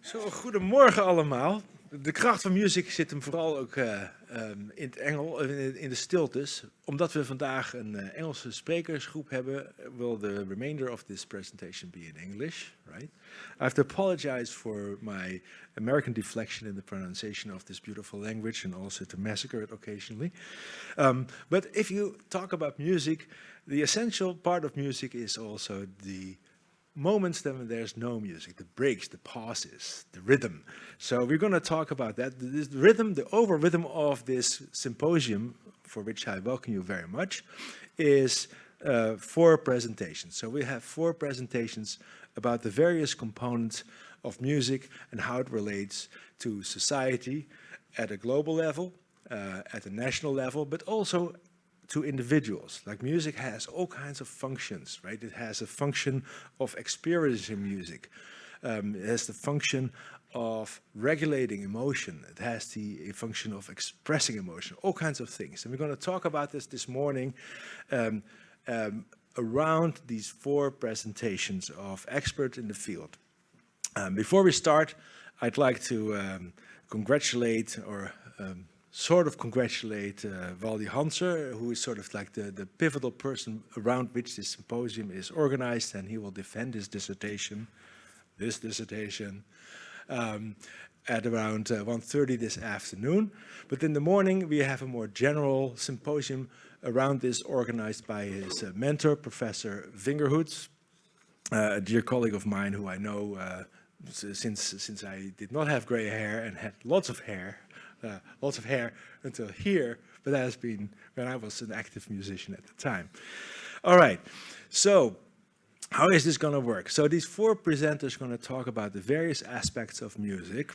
Zo, goedemorgen allemaal. De kracht van music zit hem vooral ook uh, um, in het Engel, in de stiltes. Omdat we vandaag een uh, Engelse sprekersgroep hebben, will the remainder of this presentation be in English, right? I have to apologize for my American deflection in the pronunciation of this beautiful language and also to massacre it occasionally. Um, but if you talk about music, the essential part of music is also the moments then there's no music, the breaks, the pauses, the rhythm. So we're going to talk about that. This rhythm, the over rhythm of this symposium, for which I welcome you very much, is uh, four presentations. So we have four presentations about the various components of music and how it relates to society at a global level, uh, at a national level, but also to individuals. Like music has all kinds of functions, right? It has a function of experiencing music. Um, it has the function of regulating emotion. It has the function of expressing emotion, all kinds of things. And we're going to talk about this this morning um, um, around these four presentations of experts in the field. Um, before we start, I'd like to um, congratulate or um, sort of congratulate uh, Waldy Hanser, who is sort of like the, the pivotal person around which this symposium is organized, and he will defend his dissertation, this dissertation, um, at around uh, 1.30 this afternoon. But in the morning, we have a more general symposium around this organized by his uh, mentor, Professor Vingerhoets, uh, a dear colleague of mine who I know uh, since, since I did not have gray hair and had lots of hair uh, lots of hair until here, but that has been when I was an active musician at the time. All right, so how is this going to work? So these four presenters are going to talk about the various aspects of music,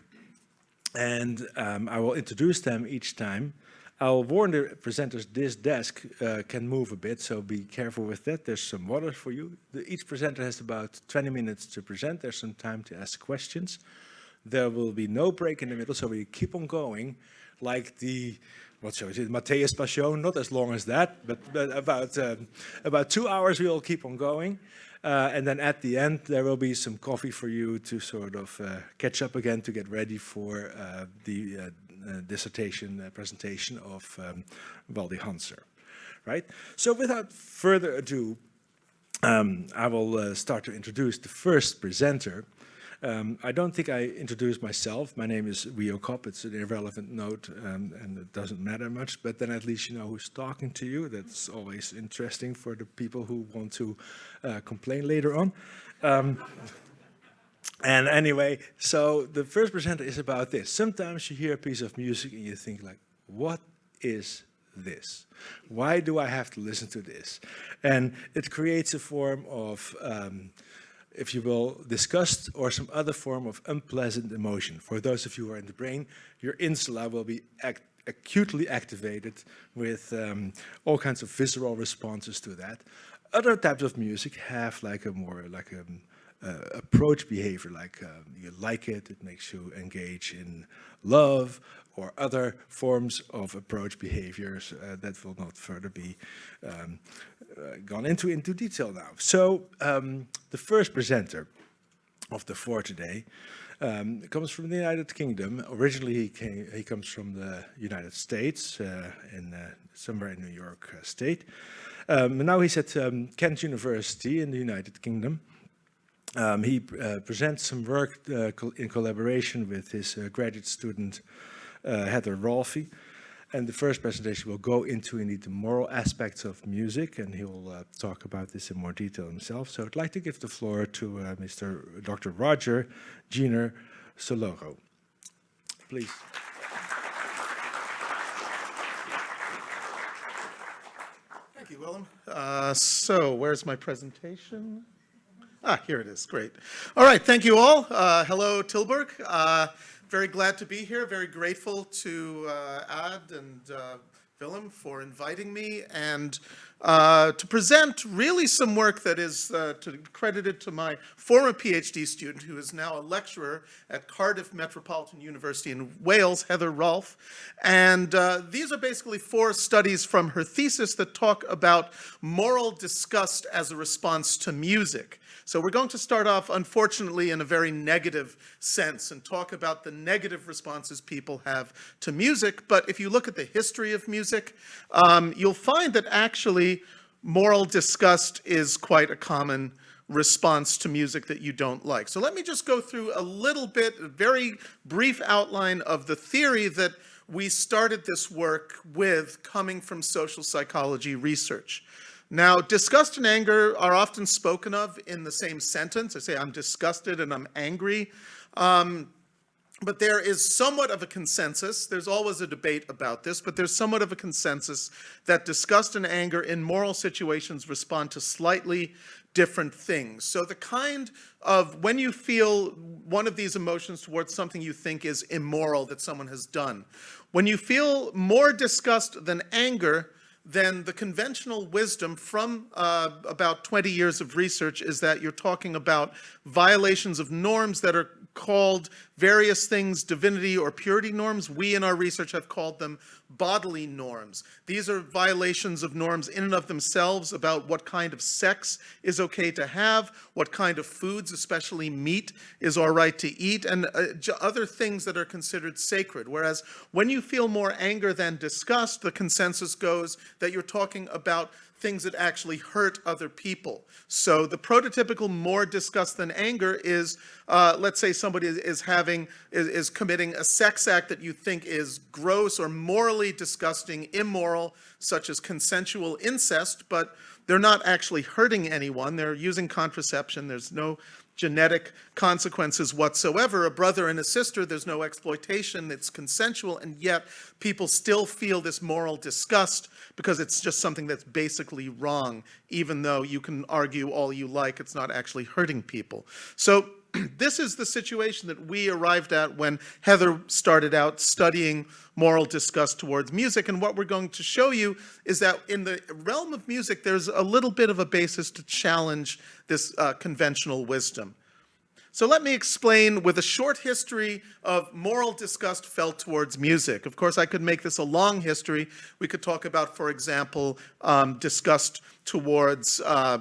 and um, I will introduce them each time. I'll warn the presenters this desk uh, can move a bit, so be careful with that. There's some water for you. The, each presenter has about 20 minutes to present. There's some time to ask questions. There will be no break in the middle, so we keep on going like the what show is it? Matthäus Passion, not as long as that, but, but about, um, about two hours we'll keep on going. Uh, and then at the end, there will be some coffee for you to sort of uh, catch up again to get ready for uh, the uh, uh, dissertation uh, presentation of um, Waldy Hanser, right? So without further ado, um, I will start to introduce the first presenter, um, I don't think I introduced myself. My name is Rio Kopp. It's an irrelevant note um, and it doesn't matter much, but then at least you know who's talking to you. That's always interesting for the people who want to uh, complain later on. Um, and anyway, so the first presenter is about this. Sometimes you hear a piece of music and you think like, what is this? Why do I have to listen to this? And it creates a form of um, if you will, disgust or some other form of unpleasant emotion. For those of you who are in the brain, your insula will be act acutely activated with um, all kinds of visceral responses to that. Other types of music have like a more like a uh, approach behavior, like um, you like it, it makes you engage in love or other forms of approach behaviors uh, that will not further be um, uh, gone into into detail now. So um, the first presenter of the four today um, comes from the United Kingdom. Originally, he came. He comes from the United States, uh, in uh, somewhere in New York uh, State. Um, now he's at um, Kent University in the United Kingdom. Um, he uh, presents some work uh, in collaboration with his graduate student Heather Rolfe. And the first presentation will go into indeed the moral aspects of music, and he will uh, talk about this in more detail himself. So I'd like to give the floor to uh, Mr. Dr. Roger Giner Sorolla. Please. Thank you, Willem. Uh, so where's my presentation? Ah, here it is. Great. All right. Thank you all. Uh, hello, Tilburg. Very glad to be here. Very grateful to uh, Ad and uh, Willem, for inviting me and uh, to present really some work that is uh, to, credited to my former PhD student, who is now a lecturer at Cardiff Metropolitan University in Wales, Heather Rolfe. And uh, these are basically four studies from her thesis that talk about moral disgust as a response to music. So we're going to start off, unfortunately, in a very negative sense and talk about the negative responses people have to music. But if you look at the history of music, um, you'll find that actually moral disgust is quite a common response to music that you don't like. So let me just go through a little bit, a very brief outline of the theory that we started this work with coming from social psychology research. Now, disgust and anger are often spoken of in the same sentence. I say I'm disgusted and I'm angry. Um, but there is somewhat of a consensus, there's always a debate about this, but there's somewhat of a consensus that disgust and anger in moral situations respond to slightly different things. So the kind of, when you feel one of these emotions towards something you think is immoral that someone has done, when you feel more disgust than anger, then the conventional wisdom from uh, about 20 years of research is that you're talking about violations of norms that are called various things divinity or purity norms. We in our research have called them bodily norms. These are violations of norms in and of themselves about what kind of sex is okay to have, what kind of foods, especially meat, is all right to eat, and uh, other things that are considered sacred. Whereas when you feel more anger than disgust, the consensus goes that you're talking about things that actually hurt other people. So the prototypical more disgust than anger is, uh, let's say somebody is having, is, is committing a sex act that you think is gross or morally disgusting, immoral, such as consensual incest, but they're not actually hurting anyone. They're using contraception. There's no genetic consequences whatsoever. A brother and a sister, there's no exploitation, it's consensual, and yet people still feel this moral disgust because it's just something that's basically wrong, even though you can argue all you like, it's not actually hurting people. So this is the situation that we arrived at when Heather started out studying moral disgust towards music. And what we're going to show you is that in the realm of music, there's a little bit of a basis to challenge this uh, conventional wisdom. So let me explain with a short history of moral disgust felt towards music. Of course, I could make this a long history. We could talk about, for example, um, disgust towards uh,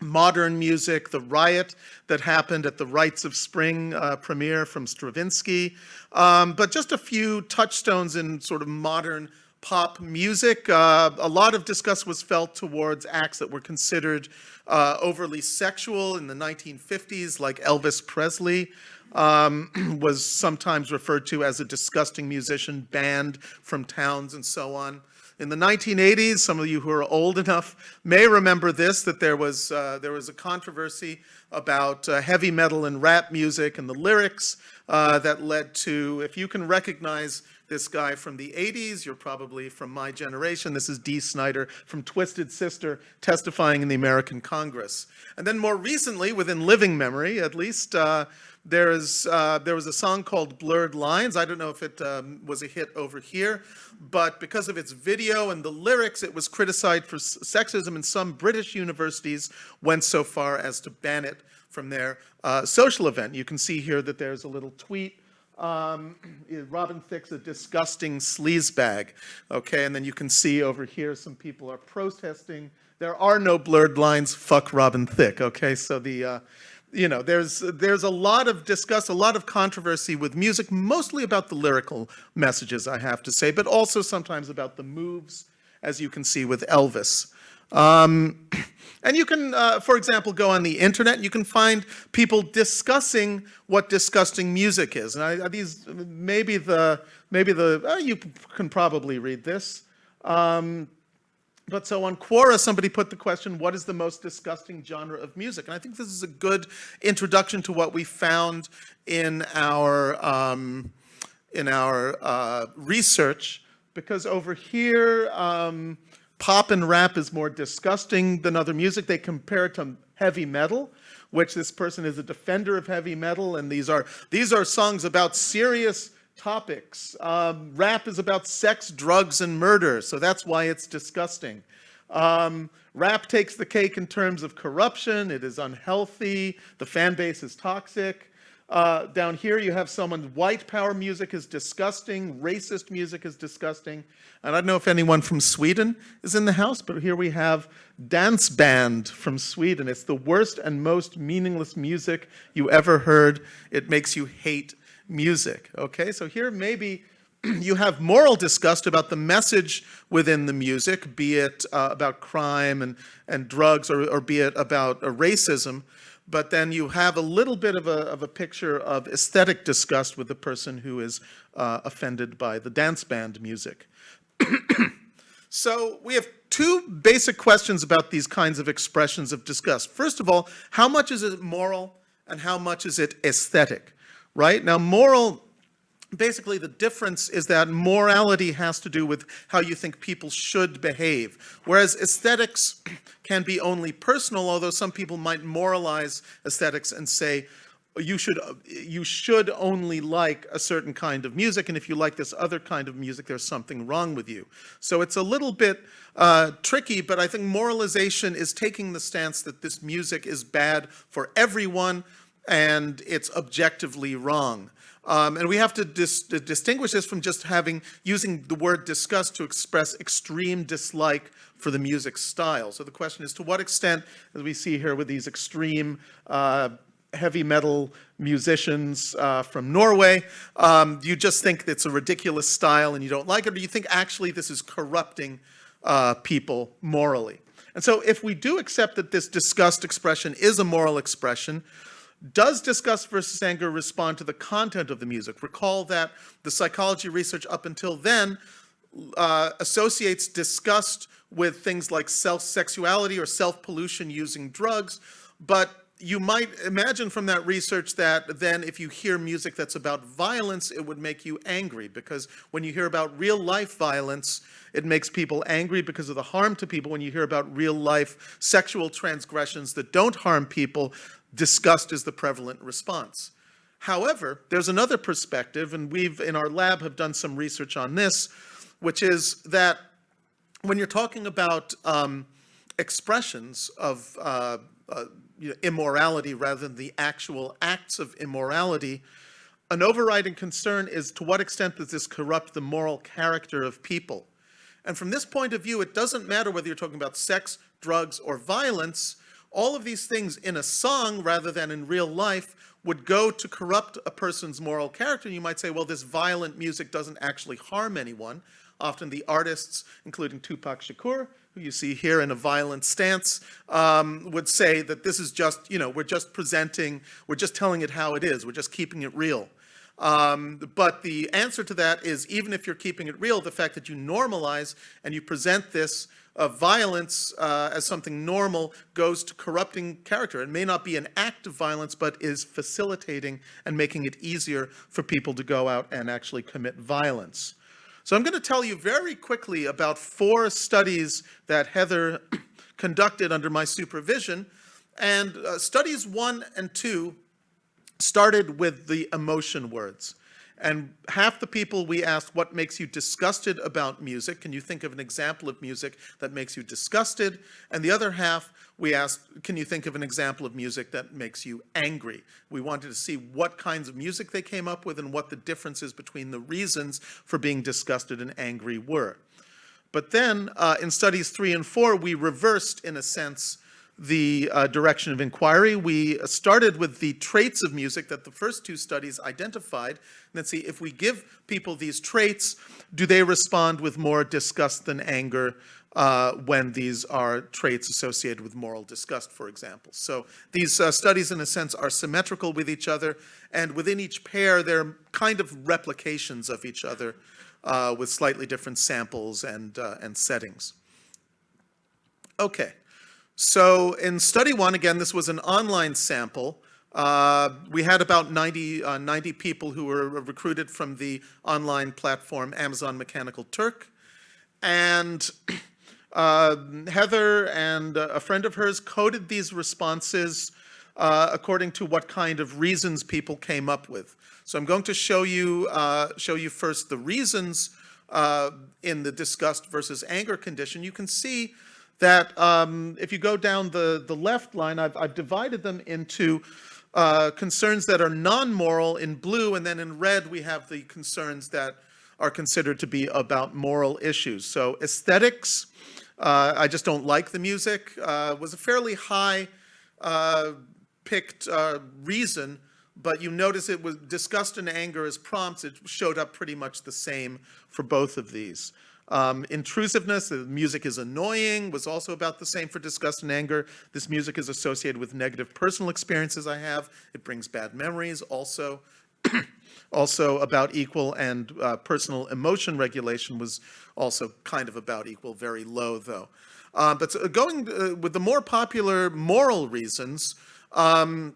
modern music, the riot that happened at the Rites of Spring uh, premiere from Stravinsky, um, but just a few touchstones in sort of modern pop music. Uh, a lot of disgust was felt towards acts that were considered uh, overly sexual in the 1950s, like Elvis Presley. Um, was sometimes referred to as a disgusting musician banned from towns and so on. In the 1980s, some of you who are old enough may remember this, that there was, uh, there was a controversy about uh, heavy metal and rap music and the lyrics uh, that led to, if you can recognize this guy from the 80s, you're probably from my generation. This is Dee Snider from Twisted Sister testifying in the American Congress. And then more recently, within living memory at least, uh, there, is, uh, there was a song called Blurred Lines. I don't know if it um, was a hit over here, but because of its video and the lyrics, it was criticized for sexism, and some British universities went so far as to ban it from their uh, social event. You can see here that there's a little tweet um, Robin Thicke's a disgusting sleazebag. Okay, and then you can see over here some people are protesting. There are no blurred lines. Fuck Robin Thicke. Okay, so the uh, you know, there's there's a lot of discuss, a lot of controversy with music, mostly about the lyrical messages, I have to say, but also sometimes about the moves, as you can see with Elvis. Um, and you can, uh, for example, go on the internet, you can find people discussing what disgusting music is. And I, these, maybe the, maybe the, uh, you can probably read this. Um, but so on Quora, somebody put the question, what is the most disgusting genre of music? And I think this is a good introduction to what we found in our, um, in our uh, research, because over here, um, pop and rap is more disgusting than other music. They compare it to heavy metal, which this person is a defender of heavy metal, and these are, these are songs about serious topics. Um, rap is about sex, drugs, and murder, so that's why it's disgusting. Um, rap takes the cake in terms of corruption. It is unhealthy. The fan base is toxic. Uh, down here, you have someone, white power music is disgusting, racist music is disgusting. And I don't know if anyone from Sweden is in the house, but here we have Dance Band from Sweden. It's the worst and most meaningless music you ever heard. It makes you hate music. Okay, so here maybe you have moral disgust about the message within the music, be it uh, about crime and, and drugs or, or be it about uh, racism but then you have a little bit of a, of a picture of aesthetic disgust with the person who is uh, offended by the dance band music. so we have two basic questions about these kinds of expressions of disgust. First of all, how much is it moral and how much is it aesthetic, right? Now, moral basically the difference is that morality has to do with how you think people should behave, whereas aesthetics can be only personal, although some people might moralize aesthetics and say, you should you should only like a certain kind of music, and if you like this other kind of music, there's something wrong with you. So it's a little bit uh, tricky, but I think moralization is taking the stance that this music is bad for everyone, and it's objectively wrong. Um, and we have to dis distinguish this from just having, using the word disgust to express extreme dislike for the music style. So the question is to what extent, as we see here with these extreme uh, heavy metal musicians uh, from Norway, um, do you just think it's a ridiculous style and you don't like it, or do you think actually this is corrupting uh, people morally? And so if we do accept that this disgust expression is a moral expression, does disgust versus anger respond to the content of the music? Recall that the psychology research up until then uh, associates disgust with things like self-sexuality or self-pollution using drugs, but you might imagine from that research that then if you hear music that's about violence, it would make you angry because when you hear about real life violence, it makes people angry because of the harm to people. When you hear about real life sexual transgressions that don't harm people, disgust is the prevalent response. However, there's another perspective, and we've in our lab have done some research on this, which is that when you're talking about um, expressions of uh, uh, you know, immorality rather than the actual acts of immorality, an overriding concern is to what extent does this corrupt the moral character of people? And from this point of view, it doesn't matter whether you're talking about sex, drugs, or violence, all of these things in a song rather than in real life would go to corrupt a person's moral character. You might say, well, this violent music doesn't actually harm anyone. Often the artists, including Tupac Shakur, who you see here in a violent stance, um, would say that this is just, you know, we're just presenting, we're just telling it how it is, we're just keeping it real. Um, but the answer to that is even if you're keeping it real, the fact that you normalize and you present this of violence uh, as something normal goes to corrupting character. It may not be an act of violence, but is facilitating and making it easier for people to go out and actually commit violence. So I'm going to tell you very quickly about four studies that Heather conducted under my supervision. And uh, studies one and two started with the emotion words. And half the people we asked, what makes you disgusted about music? Can you think of an example of music that makes you disgusted? And the other half, we asked, can you think of an example of music that makes you angry? We wanted to see what kinds of music they came up with and what the differences between the reasons for being disgusted and angry were. But then uh, in studies three and four, we reversed, in a sense, the uh, direction of inquiry. We started with the traits of music that the first two studies identified, and then see if we give people these traits, do they respond with more disgust than anger uh, when these are traits associated with moral disgust, for example. So these uh, studies, in a sense, are symmetrical with each other, and within each pair, they're kind of replications of each other uh, with slightly different samples and, uh, and settings. Okay. So in study one, again, this was an online sample. Uh, we had about 90, uh, 90 people who were recruited from the online platform Amazon Mechanical Turk. And uh, Heather and a friend of hers coded these responses uh, according to what kind of reasons people came up with. So I'm going to show you, uh, show you first the reasons uh, in the disgust versus anger condition. You can see that um, if you go down the, the left line, I've, I've divided them into uh, concerns that are non-moral in blue, and then in red we have the concerns that are considered to be about moral issues. So aesthetics, uh, I just don't like the music, uh, was a fairly high uh, picked uh, reason, but you notice it was disgust and anger as prompts, it showed up pretty much the same for both of these. Um, intrusiveness, the music is annoying, was also about the same for disgust and anger. This music is associated with negative personal experiences I have. It brings bad memories, also. also about equal and uh, personal emotion regulation was also kind of about equal, very low though. Uh, but uh, going uh, with the more popular moral reasons, um,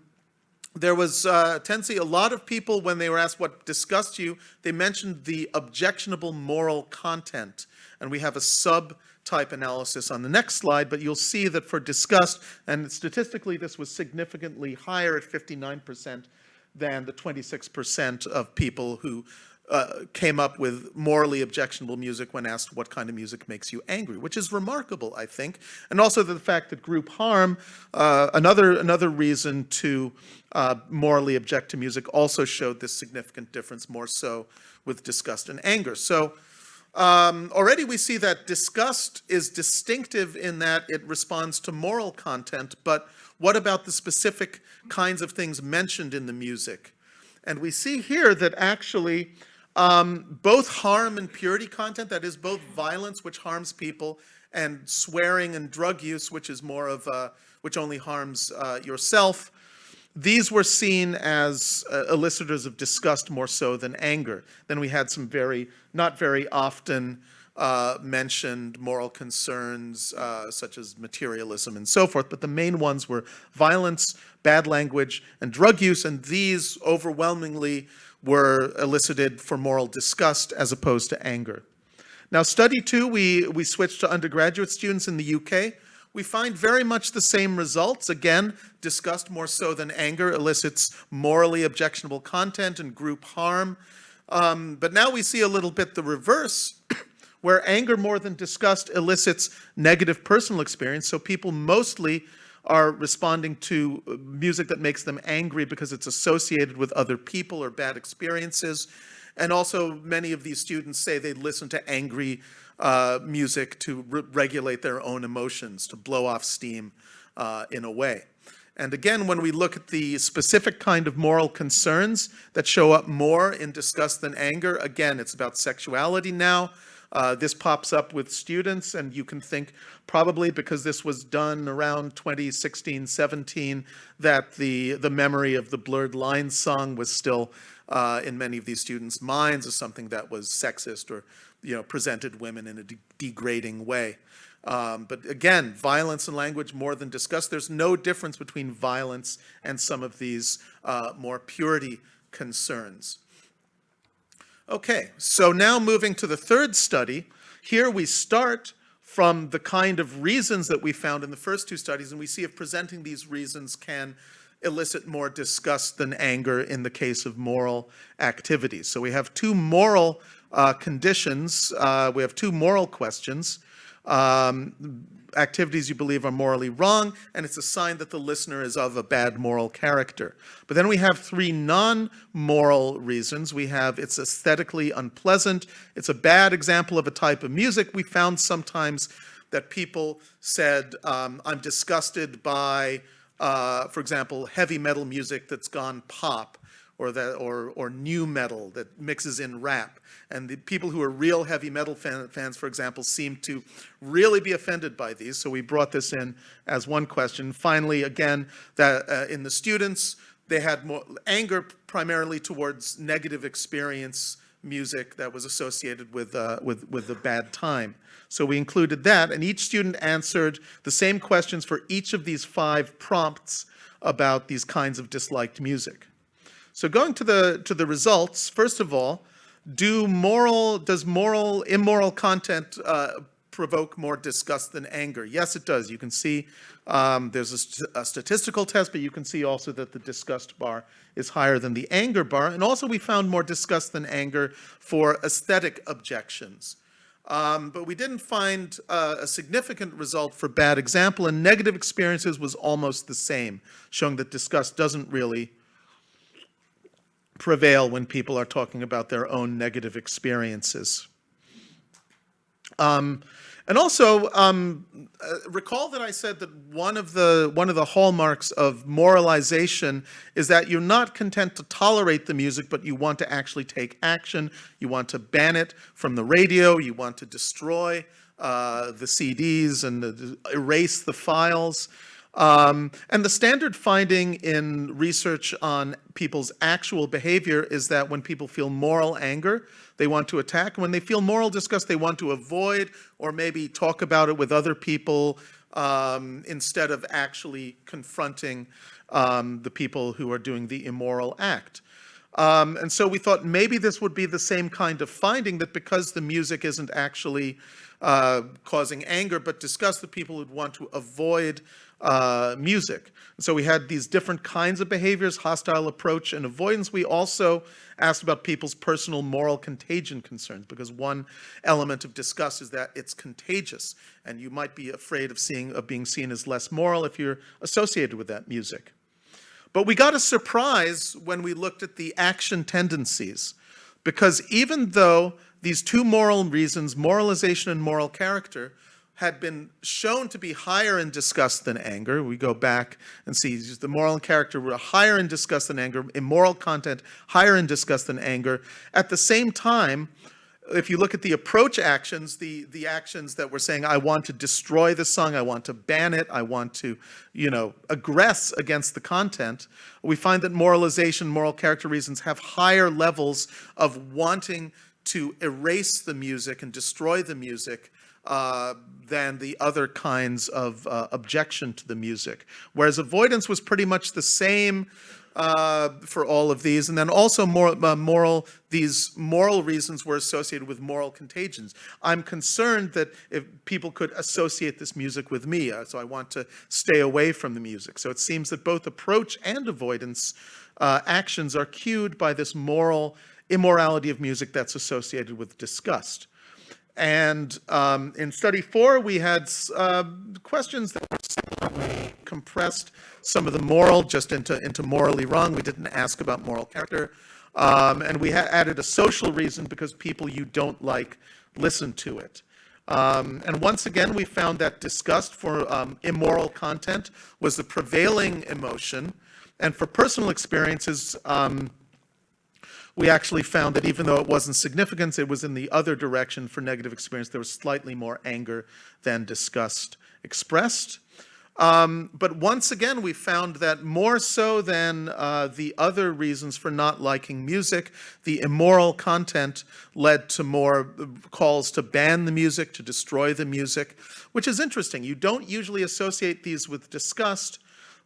there was uh, tendency, a lot of people, when they were asked what disgusts you, they mentioned the objectionable moral content. And we have a subtype analysis on the next slide, but you'll see that for disgust, and statistically this was significantly higher at 59% than the 26% of people who uh, came up with morally objectionable music when asked what kind of music makes you angry, which is remarkable, I think. And also the fact that group harm, uh, another, another reason to uh, morally object to music, also showed this significant difference, more so with disgust and anger. So um, already we see that disgust is distinctive in that it responds to moral content, but what about the specific kinds of things mentioned in the music? And we see here that actually um, both harm and purity content, that is both violence, which harms people, and swearing and drug use, which is more of a, which only harms uh, yourself. These were seen as uh, elicitors of disgust more so than anger. Then we had some very, not very often uh, mentioned moral concerns uh, such as materialism and so forth, but the main ones were violence, bad language, and drug use, and these overwhelmingly were elicited for moral disgust as opposed to anger. Now, study two, we, we switched to undergraduate students in the UK. We find very much the same results. Again, disgust more so than anger elicits morally objectionable content and group harm. Um, but now we see a little bit the reverse, where anger more than disgust elicits negative personal experience. So people mostly are responding to music that makes them angry because it's associated with other people or bad experiences. And also many of these students say they listen to angry uh, music to re regulate their own emotions, to blow off steam uh, in a way. And again, when we look at the specific kind of moral concerns that show up more in disgust than anger, again, it's about sexuality now. Uh, this pops up with students, and you can think probably because this was done around 2016, 17, that the, the memory of the Blurred Lines song was still uh, in many of these students' minds as something that was sexist or you know, presented women in a de degrading way. Um, but again, violence and language more than discussed. There's no difference between violence and some of these uh, more purity concerns. Okay, so now moving to the third study, here we start from the kind of reasons that we found in the first two studies, and we see if presenting these reasons can elicit more disgust than anger in the case of moral activities. So we have two moral uh, conditions, uh, we have two moral questions. Um, activities you believe are morally wrong, and it's a sign that the listener is of a bad moral character. But then we have three non-moral reasons. We have it's aesthetically unpleasant, it's a bad example of a type of music. We found sometimes that people said, um, I'm disgusted by, uh, for example, heavy metal music that's gone pop or that or or nu metal that mixes in rap. And the people who are real heavy metal fan, fans, for example, seem to really be offended by these. So we brought this in as one question. Finally, again, that uh, in the students, they had more anger primarily towards negative experience music that was associated with, uh, with, with the bad time. So we included that, and each student answered the same questions for each of these five prompts about these kinds of disliked music. So going to the, to the results, first of all, do moral, does moral, immoral content uh, provoke more disgust than anger? Yes, it does. You can see um, there's a, st- a statistical test, but you can see also that the disgust bar is higher than the anger bar. And also, we found more disgust than anger for aesthetic objections. Um, but we didn't find uh, a significant result for bad example, and negative experiences was almost the same, showing that disgust doesn't really prevail when people are talking about their own negative experiences. Um, and also, um, uh, recall that I said that one of the one of the hallmarks of moralization is that you're not content to tolerate the music, but you want to actually take action. You want to ban it from the radio. You want to destroy uh, the CDs and the, erase the files. Um, and the standard finding in research on people's actual behavior is that when people feel moral anger, they want to attack. When they feel moral disgust, they want to avoid or maybe talk about it with other people um, instead of actually confronting um, the people who are doing the immoral act. Um, and so we thought maybe this would be the same kind of finding that because the music isn't actually uh, causing anger but disgust, the people would want to avoid uh, music. So we had these different kinds of behaviors, hostile approach and avoidance. We also asked about people's personal moral contagion concerns because one element of disgust is that it's contagious and you might be afraid of seeing of being seen as less moral if you're associated with that music. But we got a surprise when we looked at the action tendencies because even though these two moral reasons, moralization and moral character, had been shown to be higher in disgust than anger. We go back and see the moral character were higher in disgust than anger, immoral content higher in disgust than anger. At the same time, if you look at the approach actions, the, the actions that were saying, I want to destroy the song, I want to ban it, I want to, you know, aggress against the content, we find that moralization, moral character reasons have higher levels of wanting to erase the music and destroy the music uh, than the other kinds of uh, objection to the music. Whereas avoidance was pretty much the same uh, for all of these. And then also more, uh, moral, these moral reasons were associated with moral contagions. I'm concerned that if people could associate this music with me, uh, so I want to stay away from the music. So it seems that both approach and avoidance actions are cued by this moral immorality of music that's associated with disgust. And um, in study four, we had uh, questions that were compressed some of the moral just into, into morally wrong. We didn't ask about moral character. Um, and we added a social reason because people you don't like listen to it. Um, and once again, we found that disgust for um, immoral content was the prevailing emotion. And for personal experiences, um, we actually found that even though it wasn't significant, it was in the other direction for negative experience. There was slightly more anger than disgust expressed. Um, but once again, we found that more so than uh, the other reasons for not liking music, the immoral content led to more calls to ban the music, to destroy the music, which is interesting. You don't usually associate these with disgust,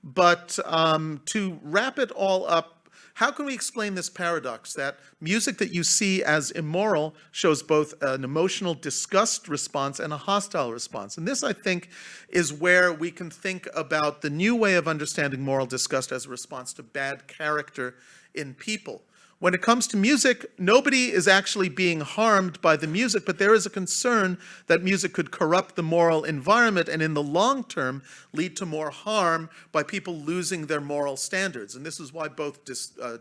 but um, to wrap it all up how can we explain this paradox that music that you see as immoral shows both an emotional disgust response and a hostile response? And this, I think, is where we can think about the new way of understanding moral disgust as a response to bad character in people. When it comes to music, nobody is actually being harmed by the music, but there is a concern that music could corrupt the moral environment and in the long term lead to more harm by people losing their moral standards. And this is why both uh,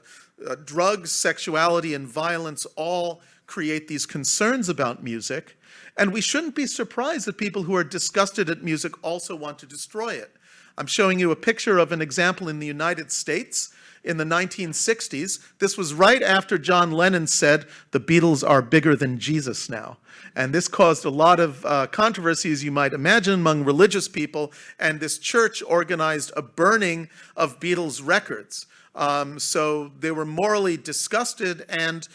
uh, drugs, sexuality, and violence all create these concerns about music. And we shouldn't be surprised that people who are disgusted at music also want to destroy it. I'm showing you a picture of an example in the United States in the 1960s. This was right after John Lennon said, the Beatles are bigger than Jesus now. And this caused a lot of uh, controversy, as you might imagine, among religious people. And this church organized a burning of Beatles records. Um, so they were morally disgusted. And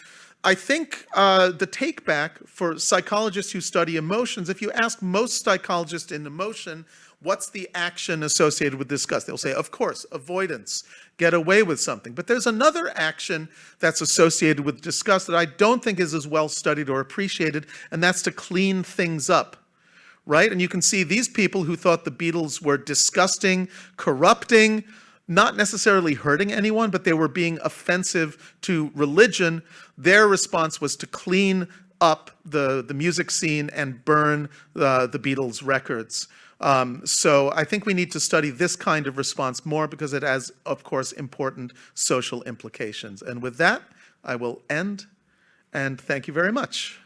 I think uh, the take back for psychologists who study emotions, if you ask most psychologists in emotion, what's the action associated with disgust? They'll say, of course, avoidance, get away with something. But there's another action that's associated with disgust that I don't think is as well studied or appreciated, and that's to clean things up. right? And you can see these people who thought the Beatles were disgusting, corrupting, not necessarily hurting anyone, but they were being offensive to religion. Their response was to clean up the, the music scene and burn uh, the Beatles records. Um, so I think we need to study this kind of response more because it has, of course, important social implications. And with that, I will end, and thank you very much.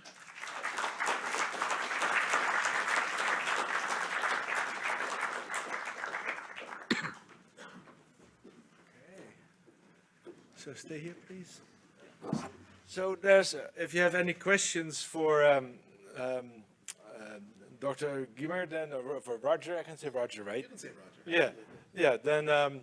So stay here, please. So there's, uh, if you have any questions for um, um, Dr. Gimmer, then or for Roger, I can say Roger, right? You can say Roger. Yeah, yeah. Then um,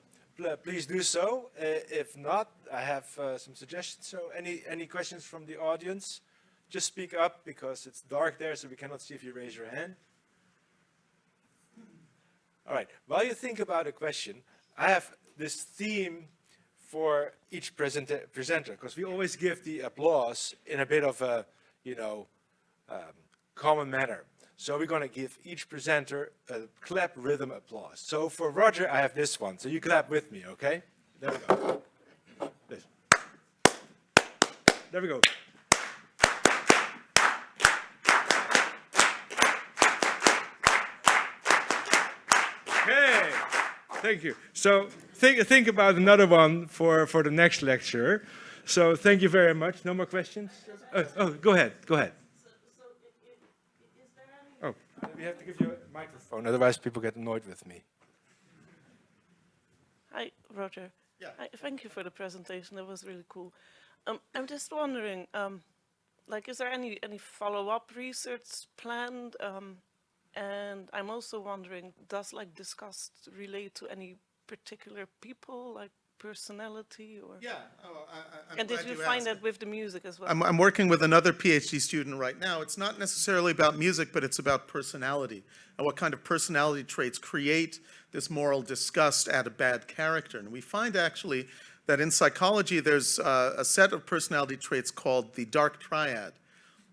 please do so. Uh, if not, I have uh, some suggestions. So any any questions from the audience? Just speak up because it's dark there, so we cannot see if you raise your hand. All right. While you think about a question, I have this theme for each presenter, because we always give the applause in a bit of a, you know, um, common manner. So we're going to give each presenter a clap rhythm applause. So for Roger, I have this one. So you clap with me, okay? There we go. This. There we go. Okay, thank you. So think, think about another one for, for the next lecture. So thank you very much. No more questions? Oh, oh go ahead, go ahead. We have to give you a microphone, otherwise people get annoyed with me. Hi, Roger. Yeah. Hi, thank you for the presentation. That was really cool. Um, I'm just wondering, um, like, is there any any follow-up research planned? Um, and I'm also wondering, does like discussed relate to any particular people, like personality or? Yeah. Oh, I, and did you, find that with the music as well? I'm, I'm working with another PhD student right now. It's not necessarily about music, but it's about personality and what kind of personality traits create this moral disgust at a bad character. And we find actually that in psychology, there's uh, a set of personality traits called the dark triad,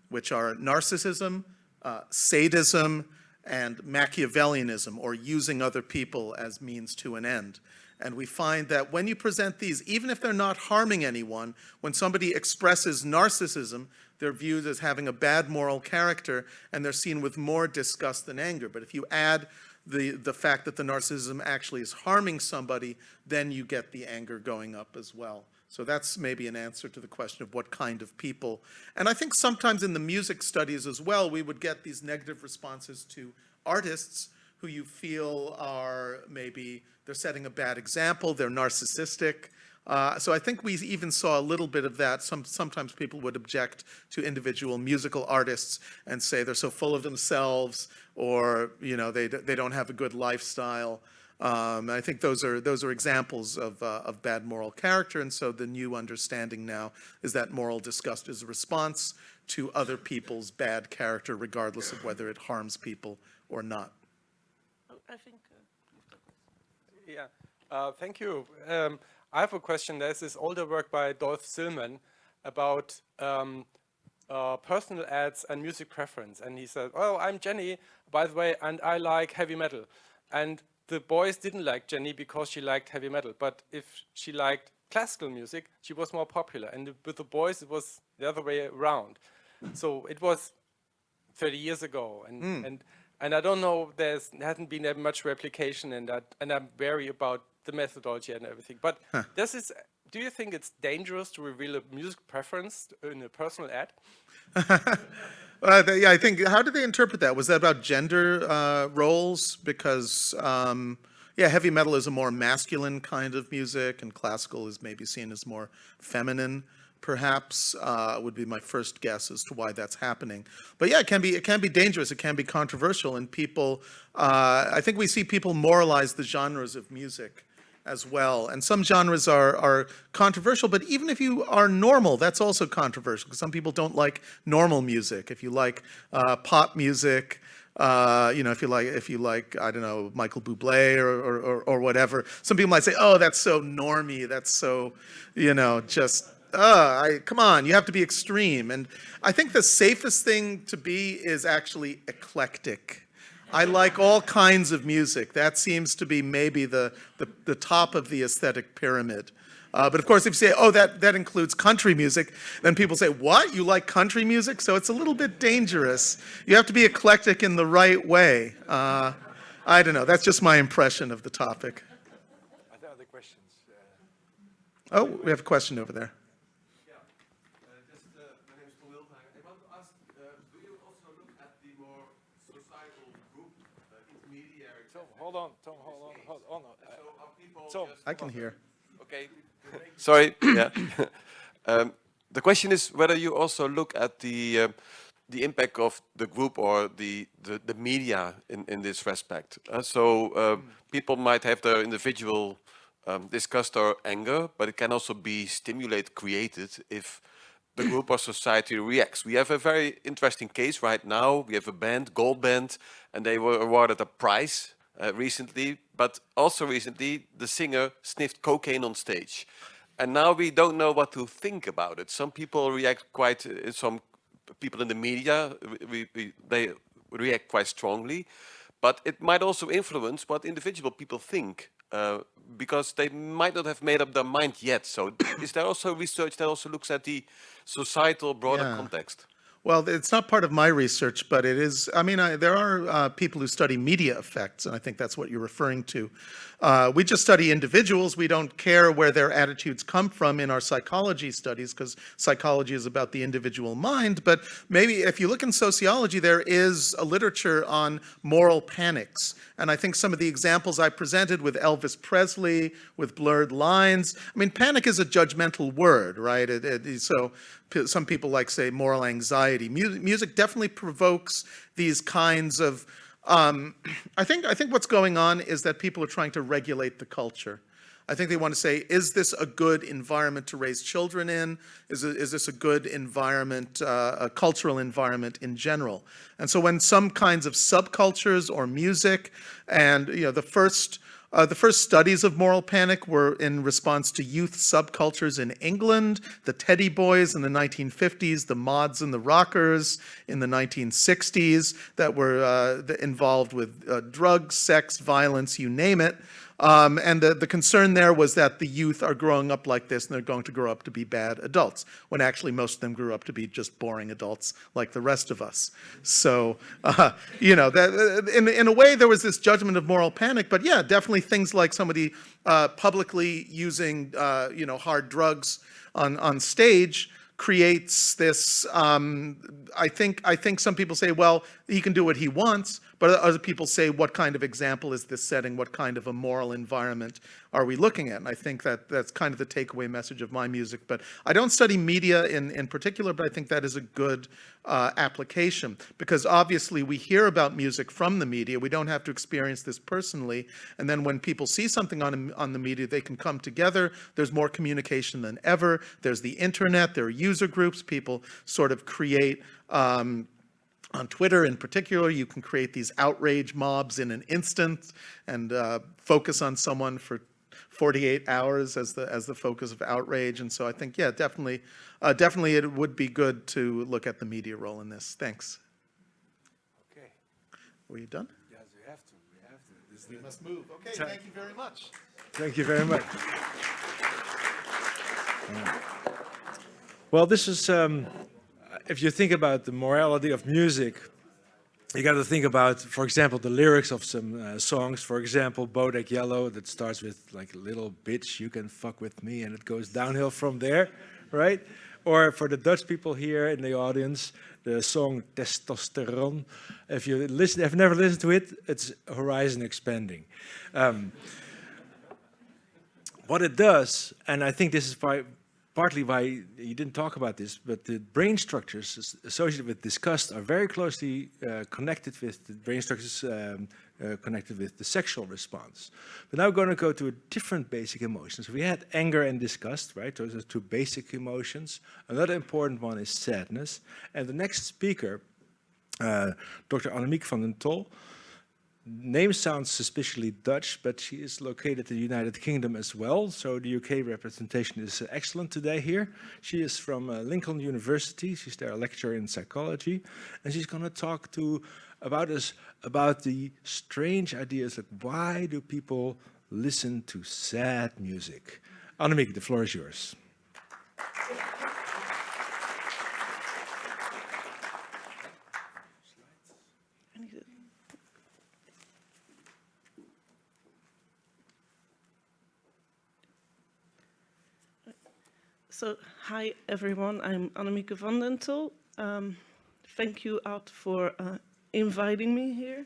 which are narcissism, uh, sadism, and Machiavellianism, or using other people as means to an end. And we find that when you present these, even if they're not harming anyone, when somebody expresses narcissism, they're viewed as having a bad moral character, and they're seen with more disgust than anger. But if you add the, the fact that the narcissism actually is harming somebody, then you get the anger going up as well. So that's maybe an answer to the question of what kind of people. And I think sometimes in the music studies as well, we would get these negative responses to artists who you feel are maybe, they're setting a bad example, they're narcissistic. Uh, so I think we even saw a little bit of that. Some, sometimes people would object to individual musical artists and say they're so full of themselves or, you know, they, they don't have a good lifestyle. Um, I think those are those are examples of uh, of bad moral character, and so the new understanding now is that moral disgust is a response to other people's bad character, regardless of whether it harms people or not. I think. Uh, yeah, uh, thank you. Um, I have a question. There's this older work by Dolf Zillmann about um, uh, personal ads and music preference, and he said, "Oh, I'm Jenny, by the way, and I like heavy metal." And the boys didn't like Jenny because she liked heavy metal, but if she liked classical music, she was more popular. And with the boys, it was the other way around. So it was 30 years ago. And, mm. and, and I don't know, there's, there hasn't been that much replication in that. And I'm wary about the methodology and everything. But huh. this is, do you think it's dangerous to reveal a music preference in a personal ad? Uh, yeah, I think, how did they interpret that? Was that about gender uh, roles? Because, um, yeah, heavy metal is a more masculine kind of music, and classical is maybe seen as more feminine, perhaps, uh, would be my first guess as to why that's happening. But yeah, it can be, it can be dangerous, it can be controversial, and people, uh, I think we see people moralize the genres of music as well. And some genres are, are controversial, but even if you are normal, that's also controversial because some people don't like normal music. If you like uh, pop music, uh, you know, if you like, if you like, I don't know, Michael Bublé or, or, or, or whatever, some people might say, oh, that's so normy, that's so, you know, just, uh, I, come on, you have to be extreme. And I think the safest thing to be is actually eclectic I like all kinds of music. That seems to be maybe the, the, the top of the aesthetic pyramid. Uh, but of course, if you say, oh, that, that includes country music, then people say, what? You like country music? So it's a little bit dangerous. You have to be eclectic in the right way. Uh, I don't know. That's just my impression of the topic. Are there other questions? Oh, we have a question over there. Yeah, uh, just, uh, my name is Paul Wildhagen. I want to ask, uh, do you also look at the more societal group, uh, intermediary? Tom, hold on, Tom, hold on, hold on. So Tom. I can hear. Okay. Sorry, yeah. Um, The question is whether you also look at the, um, the impact of the group or the, the, the media in, in this respect. Uh, So uh, people might have their individual um, disgust or anger, but it can also be stimulated, created if the group or society reacts. We have a very interesting case right now. We have a band, Goldband, and they were awarded a prize uh, recently, but also recently the singer sniffed cocaine on stage. And now we don't know what to think about it. Some people react quite, uh, some people in the media, we, we, they react quite strongly, but it might also influence what individual people think uh, because they might not have made up their mind yet. So is there also research that also looks at the societal broader Yeah. context? Well, it's not part of my research, but it is, I mean, I, there are uh, people who study media effects, and I think that's what you're referring to. Uh, we just study individuals. We don't care where their attitudes come from in our psychology studies, because psychology is about the individual mind. But maybe if you look in sociology, there is a literature on moral panics. And I think some of the examples I presented with Elvis Presley, with blurred lines, I mean, panic is a judgmental word, right? It, it, so some people like say moral anxiety. Mu- music definitely provokes these kinds of. Um, I think I think what's going on is that people are trying to regulate the culture. I think they want to say, is this a good environment to raise children in? Is, is this a good environment, uh, a cultural environment in general? And so when some kinds of subcultures or music, and you know, the first uh, the first studies of moral panic were in response to youth subcultures in England, the Teddy Boys in the 1950s, the Mods and the Rockers in the 1960s that were uh, involved with uh, drugs, sex, violence, you name it. Um, and the, the concern there was that the youth are growing up like this and they're going to grow up to be bad adults, when actually most of them grew up to be just boring adults like the rest of us. So, uh, you know, that, in, in a way there was this judgment of moral panic, but yeah, definitely things like somebody uh, publicly using, uh, you know, hard drugs on, on stage creates this, um, I think, I think some people say, well, he can do what he wants, but other people say, what kind of example is this setting? What kind of a moral environment are we looking at? And I think that that's kind of the takeaway message of my music. But I don't study media in, in particular, but I think that is a good uh, application because obviously we hear about music from the media. We don't have to experience this personally. And then when people see something on, on the media, they can come together. There's more communication than ever. There's the internet. There are user groups. People sort of create um, on Twitter in particular, you can create these outrage mobs in an instant and uh, focus on someone for 48 hours as the as the focus of outrage. And so I think, yeah, definitely, uh, definitely, it would be good to look at the media role in this. Thanks. Okay. Were you done? Yes, we have to, we have to. This We the- must move. Okay, thank you very much. Thank you very much. Well, this is, um, if you think about the morality of music, you got to think about, for example, the lyrics of some uh, songs. For example, Bodak Yellow, that starts with like "little bitch, you can fuck with me," and it goes downhill from there, right? Or for the Dutch people here in the audience, the song "Testosteron." If you listen, have never listened to it, it's Horizon Expanding. Um, what it does, and I think this is why, partly why you didn't talk about this, but the brain structures associated with disgust are very closely uh, connected with the brain structures um, uh, connected with the sexual response. But now we're going to go to a different basic emotions. We had anger and disgust, right? Those are two basic emotions. Another important one is sadness. And the next speaker, uh, Dr. Annemiek van den Tol, name sounds suspiciously Dutch, but she is located in the United Kingdom as well. So the UK representation is excellent today here. She is from uh, Lincoln University. She's there a lecturer in psychology. And she's going to talk to about us about the strange ideas that why do people listen to sad music? Annemiek, the floor is yours. So, hi everyone, I'm Annemieke van den Tol. Um, thank you, Ad, for uh, inviting me here.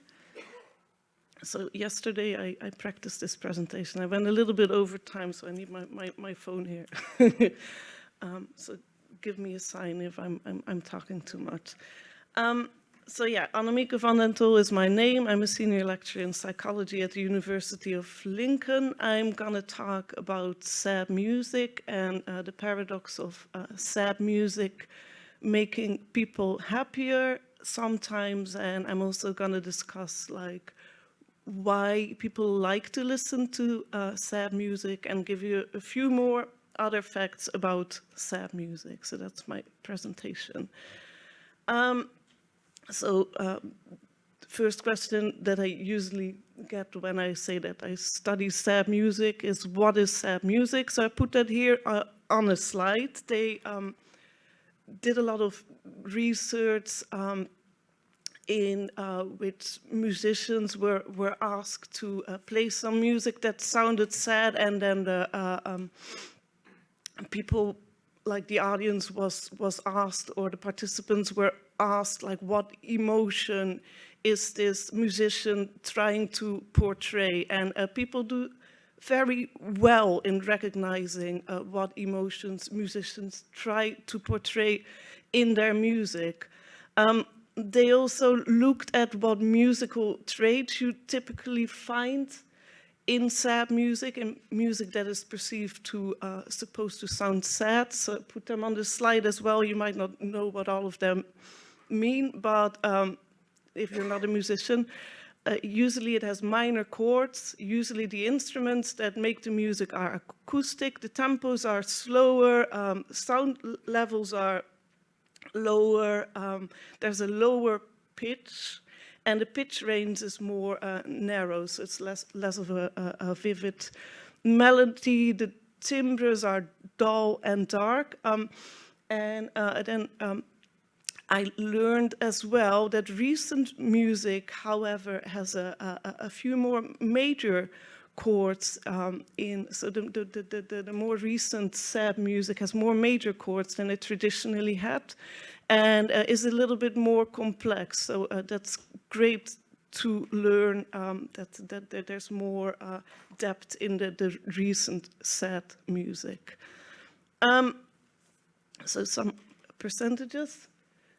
So yesterday I, I practiced this presentation. I went a little bit over time, so I need my, my, my phone here. um, so give me a sign if I'm, I'm, I'm talking too much. Um, so yeah, Annemieke van den Tol is my name. I'm a senior lecturer in psychology at the University of Lincoln. I'm gonna talk about sad music and uh, the paradox of uh, sad music making people happier sometimes. And I'm also gonna discuss like why people like to listen to uh, sad music and give you a few more other facts about sad music. So that's my presentation. Um, so uh, first question that I usually get when I say that I study sad music is what is sad music? So I put that here uh, on a slide. They um, did a lot of research um, in uh, which musicians were, were asked to uh, play some music that sounded sad and then the uh, um, people like the audience was was asked or the participants were asked like what emotion is this musician trying to portray and uh, people do very well in recognizing uh, what emotions musicians try to portray in their music. Um, they also looked at what musical traits you typically find in sad music and music that is perceived to uh, supposed to sound sad. So put them on the slide as well. You might not know what all of them mean, but um, if you're not a musician, uh, usually it has minor chords. Usually the instruments that make the music are acoustic. The tempos are slower. Um, sound levels are lower. Um, there's a lower pitch and the pitch range is more uh, narrow, so it's less, less of a, a, a, vivid melody. The timbres are dull and dark. Um, and uh, then um, I learned as well that recent music, however, has a, a, a few more major chords um, in, so the, the, the, the, more recent sad music has more major chords than it traditionally had and uh, is a little bit more complex. So uh, that's great to learn um, that, that, that, there's more uh, depth in the, the recent sad music. Um, so some percentages.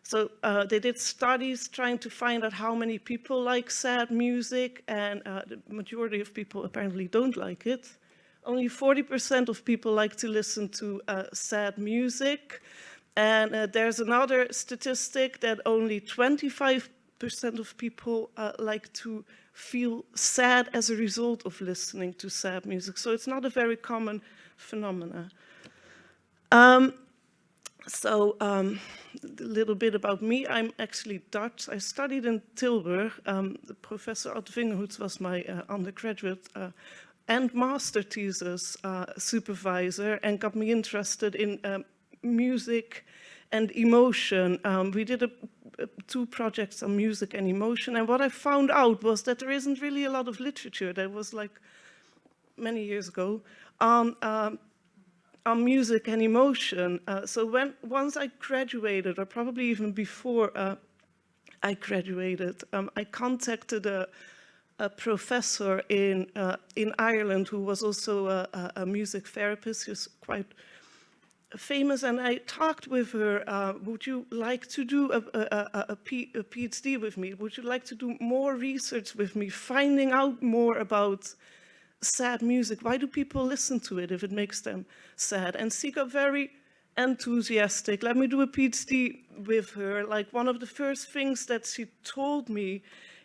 So uh, they did studies trying to find out how many people like sad music and uh, the majority of people apparently don't like it. Only 40% of people like to listen to uh, sad music. And uh, there's another statistic that only 25% of people uh, like to feel sad as a result of listening to sad music. So it's not a very common phenomena. Um, so um, a little bit about me. I'm actually Dutch. I studied in Tilburg. Um, Professor Ad Vingerhoets was my uh, undergraduate uh, and master thesis uh, supervisor and got me interested in um, music and emotion. Um, we did a, a, two projects on music and emotion and what I found out was that there isn't really a lot of literature. That was like many years ago on um, on music and emotion. Uh, so when once I graduated, or probably even before uh, I graduated, um, I contacted a, a professor in uh, in Ireland who was also a, a music therapist. He was quite famous, and I talked with her. Uh, would you like to do a, a, a PhD with me? Would you like to do more research with me, finding out more about sad music. Why do people listen to it if it makes them sad? And she got very enthusiastic. Let me do a PhD with her. Like one of the first things that she told me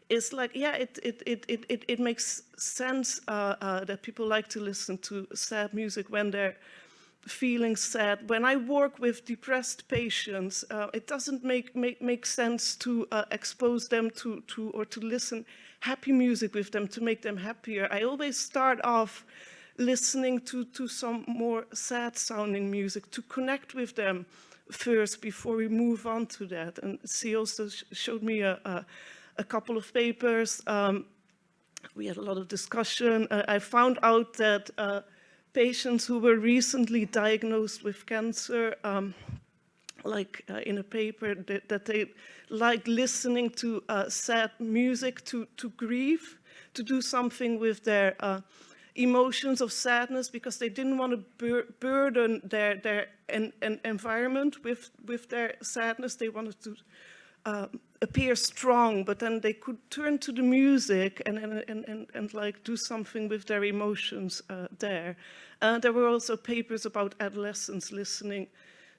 is like, yeah, it, it, it, it, it, it makes sense uh, uh, that people like to listen to sad music when they're feeling sad. When I work with depressed patients, uh, it doesn't make, make, make sense to uh, expose them to, to, or to listen happy music with them to make them happier. I always start off listening to, to some more sad sounding music to connect with them first before we move on to that. And she also sh showed me a, a, a, couple of papers. Um, we had a lot of discussion. Uh, I found out that uh, patients who were recently diagnosed with cancer, um, like uh, in a paper, that, that, they like listening to uh, sad music to, to grieve, to do something with their uh, emotions of sadness because they didn't want to bur burden their, their en en environment with, with their sadness. They wanted to uh, appear strong, but then they could turn to the music and, and, and, and, and like do something with their emotions uh, there. Uh, there were also papers about adolescents listening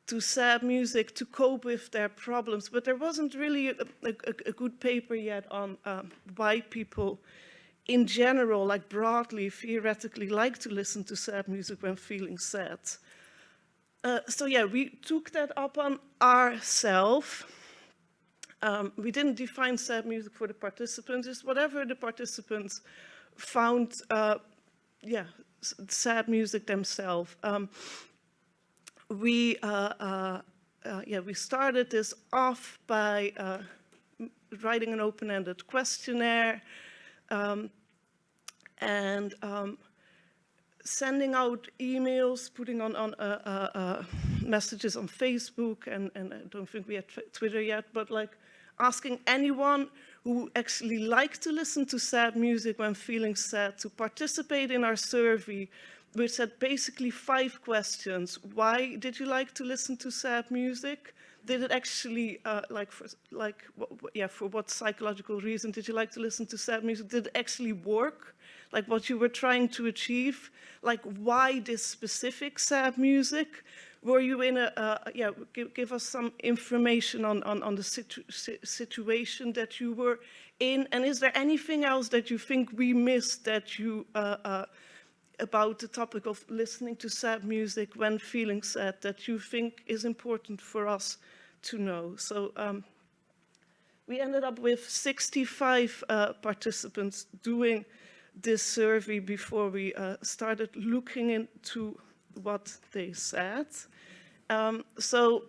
to sad music to cope with their problems, but there wasn't really a, a, a good paper yet on um, why people in general, like broadly, theoretically, like to listen to sad music when feeling sad. Uh, so yeah, we took that up on ourselves. Um, we didn't define sad music for the participants, it's whatever the participants found, uh, yeah, sad music themselves. Um, we, uh, uh, uh, yeah, we started this off by writing an open-ended questionnaire, um, and um, sending out emails, putting on, on uh, uh, uh, messages on Facebook, and, and I don't think we had Twitter yet, but like asking anyone who actually likes to listen to sad music when feeling sad to participate in our survey, which had basically five questions. Why did you like to listen to sad music? did it actually, uh, like, for, like, yeah, for what psychological reason did you like to listen to sad music? Did it actually work? Like what you were trying to achieve? Like why this specific sad music? Were you in a, uh, yeah, give, give, us some information on, on, on the situ situation that you were in? And is there anything else that you think we missed that you, uh, uh about the topic of listening to sad music when feeling sad that you think is important for us to know. So um, we ended up with 65 uh, participants doing this survey before we uh, started looking into what they said. Um, so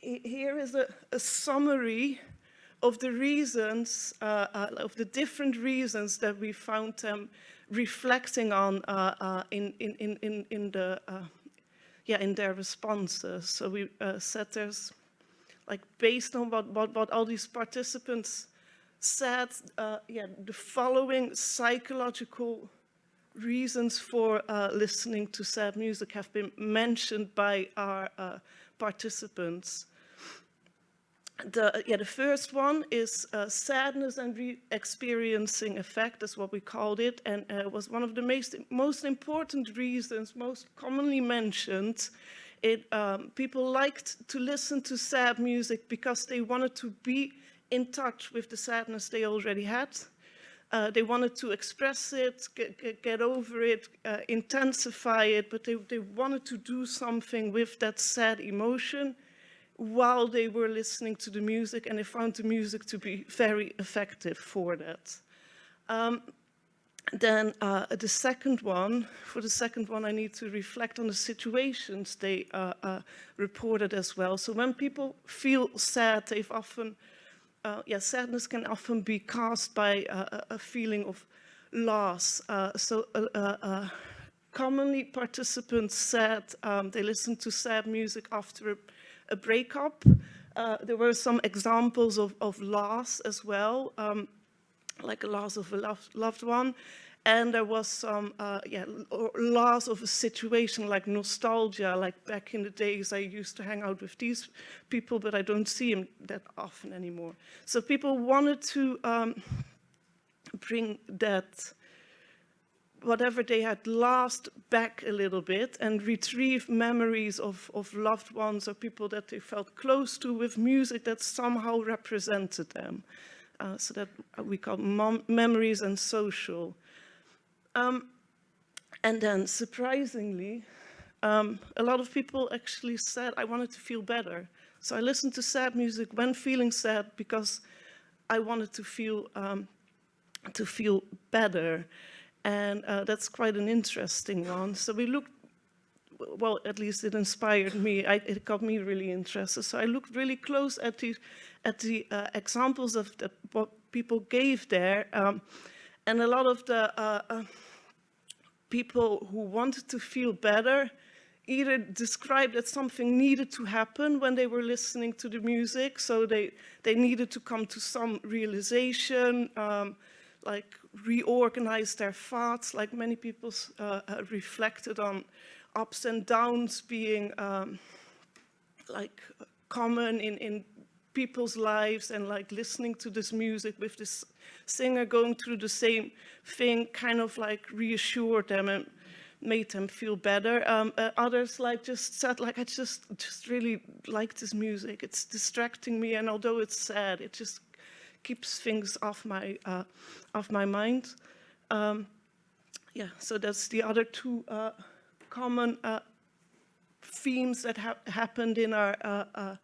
here is a, a, summary of the reasons, uh, uh, of the different reasons that we found them reflecting on uh, uh, in, in, in, in, the, uh, yeah, in their responses. So we said there's, like based on what, what, what all these participants said, yeah, the following psychological reasons for uh, listening to sad music have been mentioned by our uh, participants the, yeah, the first one is uh, sadness and re-experiencing effect, is what we called it, and uh, was one of the most, most important reasons, most commonly mentioned. It, um, people liked to listen to sad music because they wanted to be in touch with the sadness they already had. Uh, they wanted to express it, get, get over it, uh, intensify it, but they, they wanted to do something with that sad emotion while they were listening to the music and they found the music to be very effective for that. Um, then uh, the second one, for the second one I need to reflect on the situations they uh, uh, reported as well. So when people feel sad, they've often, uh, yeah, sadness can often be caused by uh, a feeling of loss. Uh, so commonly participants said um, they listened to sad music after a breakup. Uh, there were some examples of, of loss as well, um, like a loss of a loved, loved one. And there was some uh, yeah, loss of a situation like nostalgia, like back in the days I used to hang out with these people, but I don't see them that often anymore. So people wanted to um, bring that whatever they had lost back a little bit and retrieve memories of, of loved ones or people that they felt close to with music that somehow represented them. uh, so that we call memories and social. Um, and then surprisingly, um, a lot of people actually said I wanted to feel better. So I listened to sad music when feeling sad because I wanted to feel um, to feel better. And uh, that's quite an interesting one. So we looked, well, at least it inspired me. I, it got me really interested. So I looked really close at the, at the uh, examples of the, what people gave there. Um, and a lot of the uh, uh people who wanted to feel better either described that something needed to happen when they were listening to the music. So they, they needed to come to some realization, um, like reorganize their thoughts, like many people uh, reflected on ups and downs being um, like common in, in people's lives and like listening to this music with this singer going through the same thing kind of like reassured them and made them feel better. Um, uh, others like just said like I just just really like this music. It's distracting me and although it's sad, it just keeps things off my uh, off my mind. Um, yeah, so that's the other two uh, common uh, themes that ha happened in our uh, uh,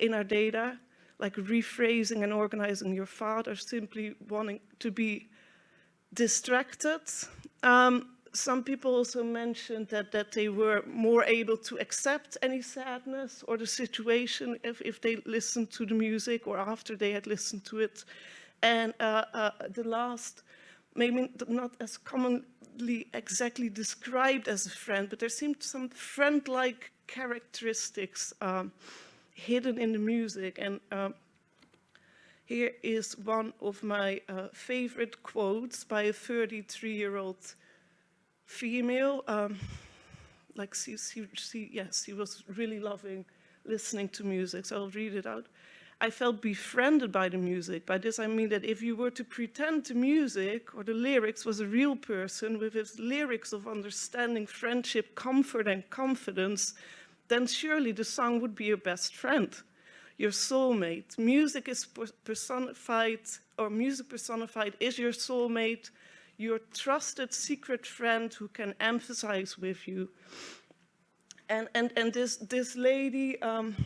in our data, like rephrasing and organizing your thought, or simply wanting to be distracted. Um, some people also mentioned that, that they were more able to accept any sadness or the situation if, if they listened to the music or after they had listened to it. And uh, uh, the last, maybe not as commonly exactly described as a friend, but there seemed some friend-like characteristics um, hidden in the music. And um, here is one of my uh, favorite quotes by a 33-year-old female, um, like she, she, she, yes, she was really loving listening to music, so I'll read it out. I felt befriended by the music. By this I mean that if you were to pretend the music or the lyrics was a real person with its lyrics of understanding, friendship, comfort and confidence, then surely the song would be your best friend, your soulmate. Music is personified, or music personified is your soulmate, your trusted secret friend who can emphasize with you. And, and, and this, this lady, um,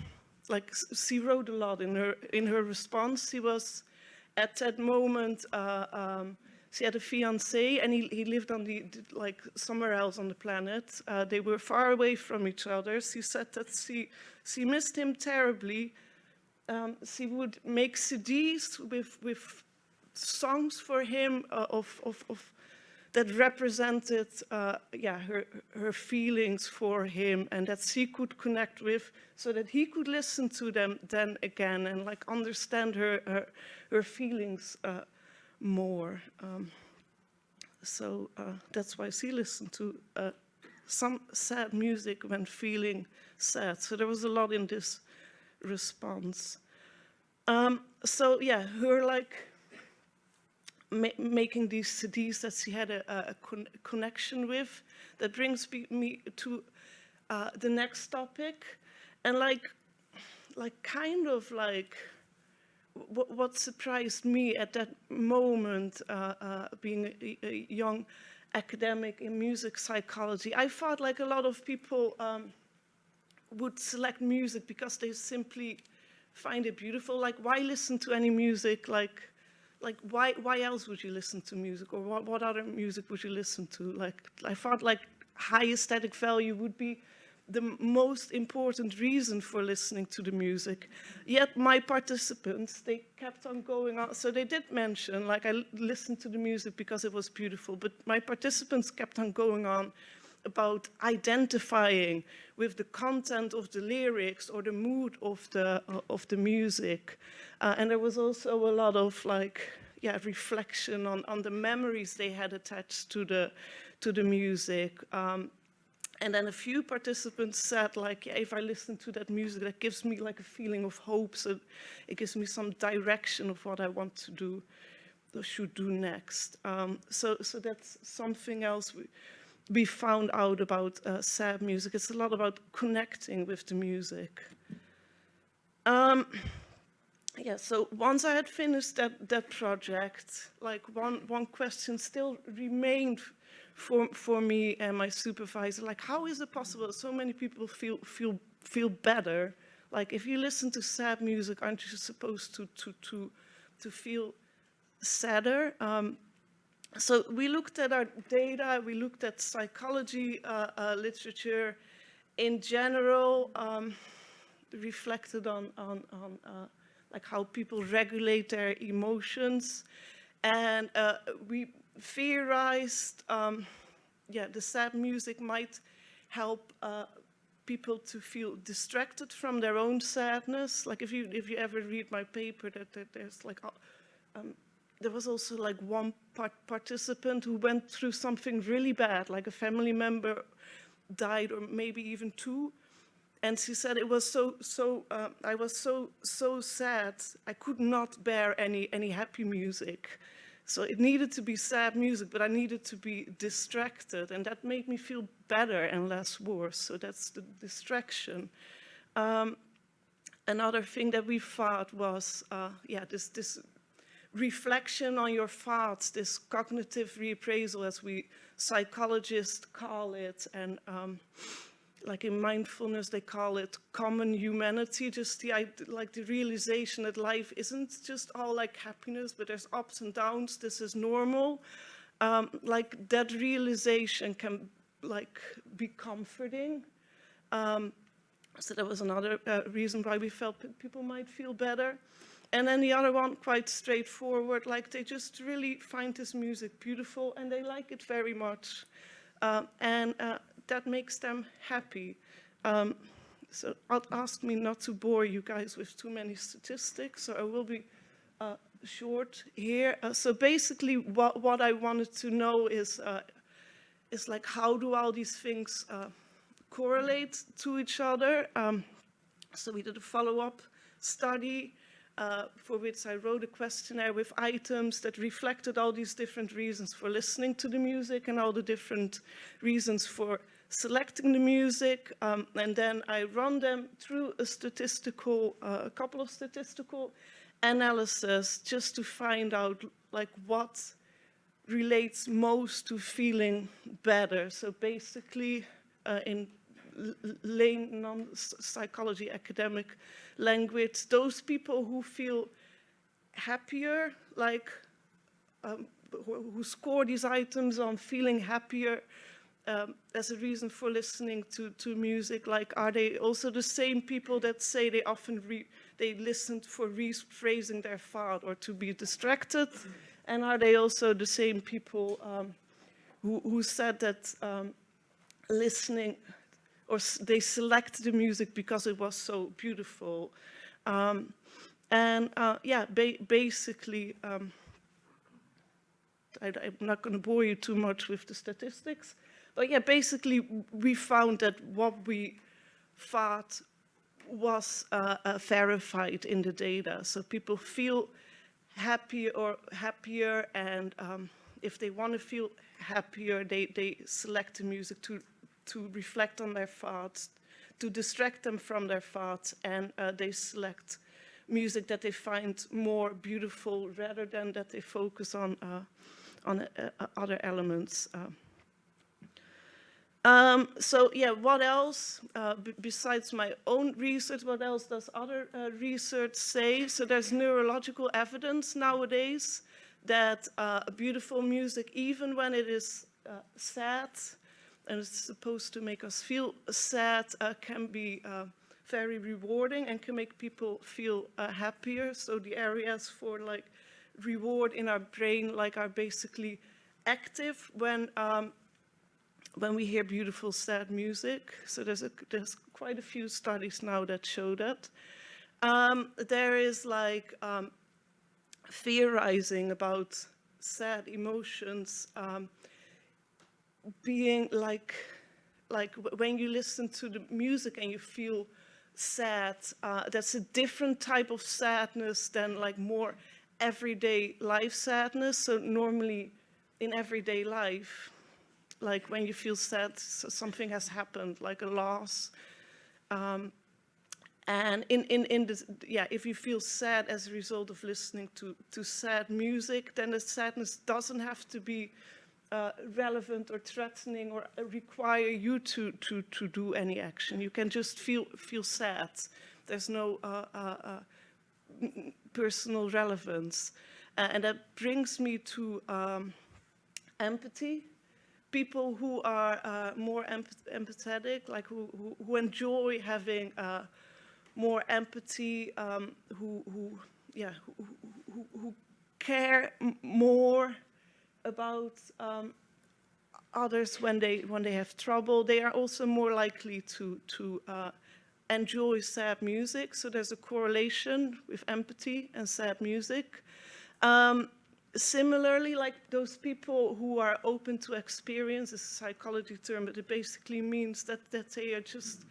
like she wrote a lot in her, in her response. She was at that moment, uh, um, she had a fiance and he, he lived on the, like somewhere else on the planet. Uh, they were far away from each other. She said that she, she missed him terribly. Um, she would make CDs with, with songs for him uh, of, of, of, that represented uh, yeah, her, her feelings for him and that she could connect with so that he could listen to them then again and like understand her, her, her feelings uh, more. Um, so uh, that's why she listened to uh, some sad music when feeling sad. So there was a lot in this response. Um, so yeah, her like ma making these CDs that she had a, a con connection with. That brings me to uh, the next topic. And like, like kind of like, what surprised me at that moment, uh, uh, being a, a, young academic in music psychology, I thought like a lot of people um, would select music because they simply find it beautiful. Like, why listen to any music like like why why else would you listen to music or what, what other music would you listen to like i thought like high aesthetic value would be the most important reason for listening to the music. Yet my participants, they kept on going on. So they did mention, like I listened to the music because it was beautiful, but my participants kept on going on about identifying with the content of the lyrics or the mood of the, uh, of the music. Uh, and there was also a lot of like, yeah, reflection on, on the memories they had attached to the, to the music. Um, and then a few participants said like, yeah, if I listen to that music, that gives me like a feeling of hope. So it gives me some direction of what I want to do, or should do next. Um, so, so that's something else we, we found out about uh, sad music. It's a lot about connecting with the music. Um, yeah, so once I had finished that, that project, like one, one question still remained for, for me and my supervisor, like how is it possible so many people feel, feel, feel better? Like if you listen to sad music, aren't you supposed to, to, to, to feel sadder? Um, so we looked at our data, we looked at psychology uh, uh, literature in general, um, reflected on, on, on uh, like how people regulate their emotions. And uh, we theorized, um, yeah, the sad music might help uh, people to feel distracted from their own sadness. Like if you, if you ever read my paper, that, that there's like, um, there was also like one part participant who went through something really bad, like a family member died or maybe even two, and she said it was so so uh, I was so so sad I could not bear any any happy music. So it needed to be sad music but I needed to be distracted and that made me feel better and less worse. So that's the distraction. Um, another thing that we thought was uh, yeah this this reflection on your thoughts this cognitive reappraisal as we psychologists call it and um, like in mindfulness, they call it common humanity, just the, like the realization that life isn't just all like happiness, but there's ups and downs, this is normal. Um, like that realization can like be comforting. Um, so that was another uh, reason why we felt people might feel better. And then the other one, quite straightforward, like they just really find this music beautiful and they like it very much. Uh, and uh, that makes them happy. Um, so ask me not to bore you guys with too many statistics, so I will be uh, short here. Uh, so basically what, what I wanted to know is, uh, is like how do all these things uh, correlate to each other? Um, so we did a follow-up study uh, for which I wrote a questionnaire with items that reflected all these different reasons for listening to the music and all the different reasons for selecting the music, um, and then I run them through a statistical, uh, a couple of statistical analysis just to find out like what relates most to feeling better. So basically, uh, in lane non-psychology academic language, those people who feel happier, like um, who, who score these items on feeling happier, um, as a reason for listening to, to music? Like, are they also the same people that say they often re they listened for rephrasing their thought or to be distracted? And are they also the same people um, who, who said that um, listening or they select the music because it was so beautiful? Um, and uh, yeah, ba basically, um, I, am not going to bore you too much with the statistics, but yeah, basically we found that what we thought was uh, uh, verified in the data. So people feel happy or happier and um, if they want to feel happier, they, they select the music to, to reflect on their thoughts, to distract them from their thoughts, and uh, they select music that they find more beautiful rather than that they focus on, uh, on uh, other elements. Uh. Um, so yeah, what else, uh, besides my own research, what else does other uh, research say? So there's neurological evidence nowadays that uh, beautiful music, even when it is uh, sad, and it's supposed to make us feel sad, uh, can be uh, very rewarding and can make people feel happier. So the areas for like reward in our brain like are basically active when um, when we hear beautiful, sad music. So there's, a, there's quite a few studies now that show that. Um, there is like um, theorizing about sad emotions um, being like, like when you listen to the music and you feel sad, uh, that's a different type of sadness than like more everyday life sadness. So normally in everyday life, like when you feel sad, something has happened, like a loss. Um, and in, in, in this, yeah, if you feel sad as a result of listening to, to sad music, then the sadness doesn't have to be uh, relevant or threatening or require you to, to, to do any action. You can just feel, feel sad. There's no uh, uh, personal relevance. And that brings me to um, empathy. People who are uh, more empath empathetic, like who, who, who enjoy having uh, more empathy, um, who, who, yeah, who, who, who care more about um, others when they when they have trouble. They are also more likely to to uh, enjoy sad music. So there's a correlation with empathy and sad music. Um, similarly, like those people who are open to experience, is a psychology term, but it basically means that that they are just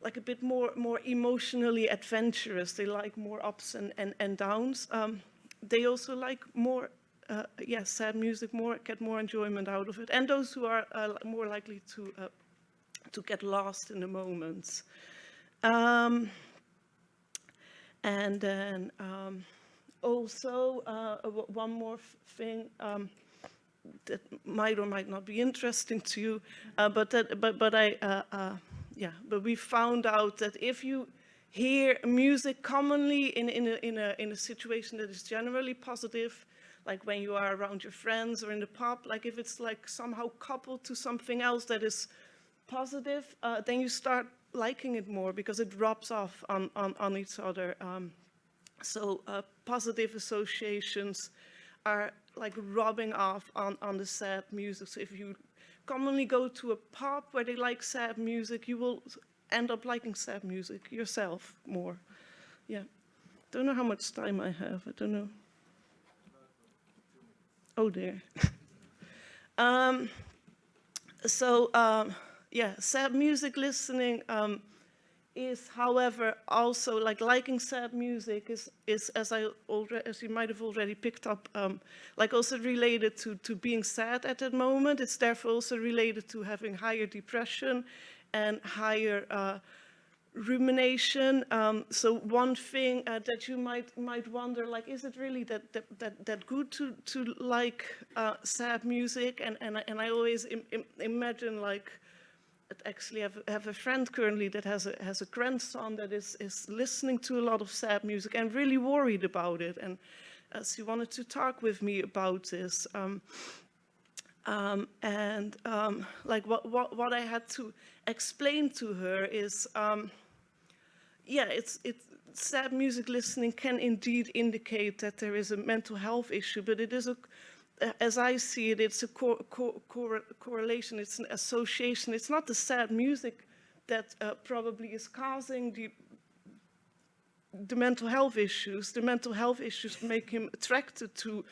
like a bit more more emotionally adventurous. They like more ups and and, and downs. Um, they also like more uh, yeah, sad music more, get more enjoyment out of it. And those who are uh, more likely to, uh, to get lost in the moments. Um, and then um, also, uh, one more thing um, that might or might not be interesting to you, uh, but, that, but, but I, uh, yeah, but we found out that if you hear music commonly in, in, a, in, a, in a situation that is generally positive, like when you are around your friends or in the pub, like if it's like somehow coupled to something else that is positive, uh, then you start liking it more because it rubs off on, on, on each other. Um, so uh, positive associations are like rubbing off on, on the sad music. So if you commonly go to a pub where they like sad music, you will end up liking sad music yourself more. Yeah. Don't know how much time I have. I don't know. Oh dear. um, so um, yeah, sad music listening um, is, however, also like liking sad music is, is as I already, as you might have already picked up, um, like also related to to being sad at that moment. It's therefore also related to having higher depression and higher uh, rumination. Um, so one thing uh, that you might might wonder, like, is it really that that that, that good to to like uh, sad music? And and I- and I always Im im imagine like. I actually have, have a friend currently that has a has a grandson that is is listening to a lot of sad music and really worried about it. And uh, she wanted to talk with me about this. Um, um, and um, like what, what, what I had to explain to her is, um, yeah, it's, it's, sad music listening can indeed indicate that there is a mental health issue, but it is a, as I see it, it's a co co cor correlation, it's an association. It's not the sad music that uh, probably is causing the the mental health issues. The mental health issues make him attracted to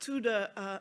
to the uh,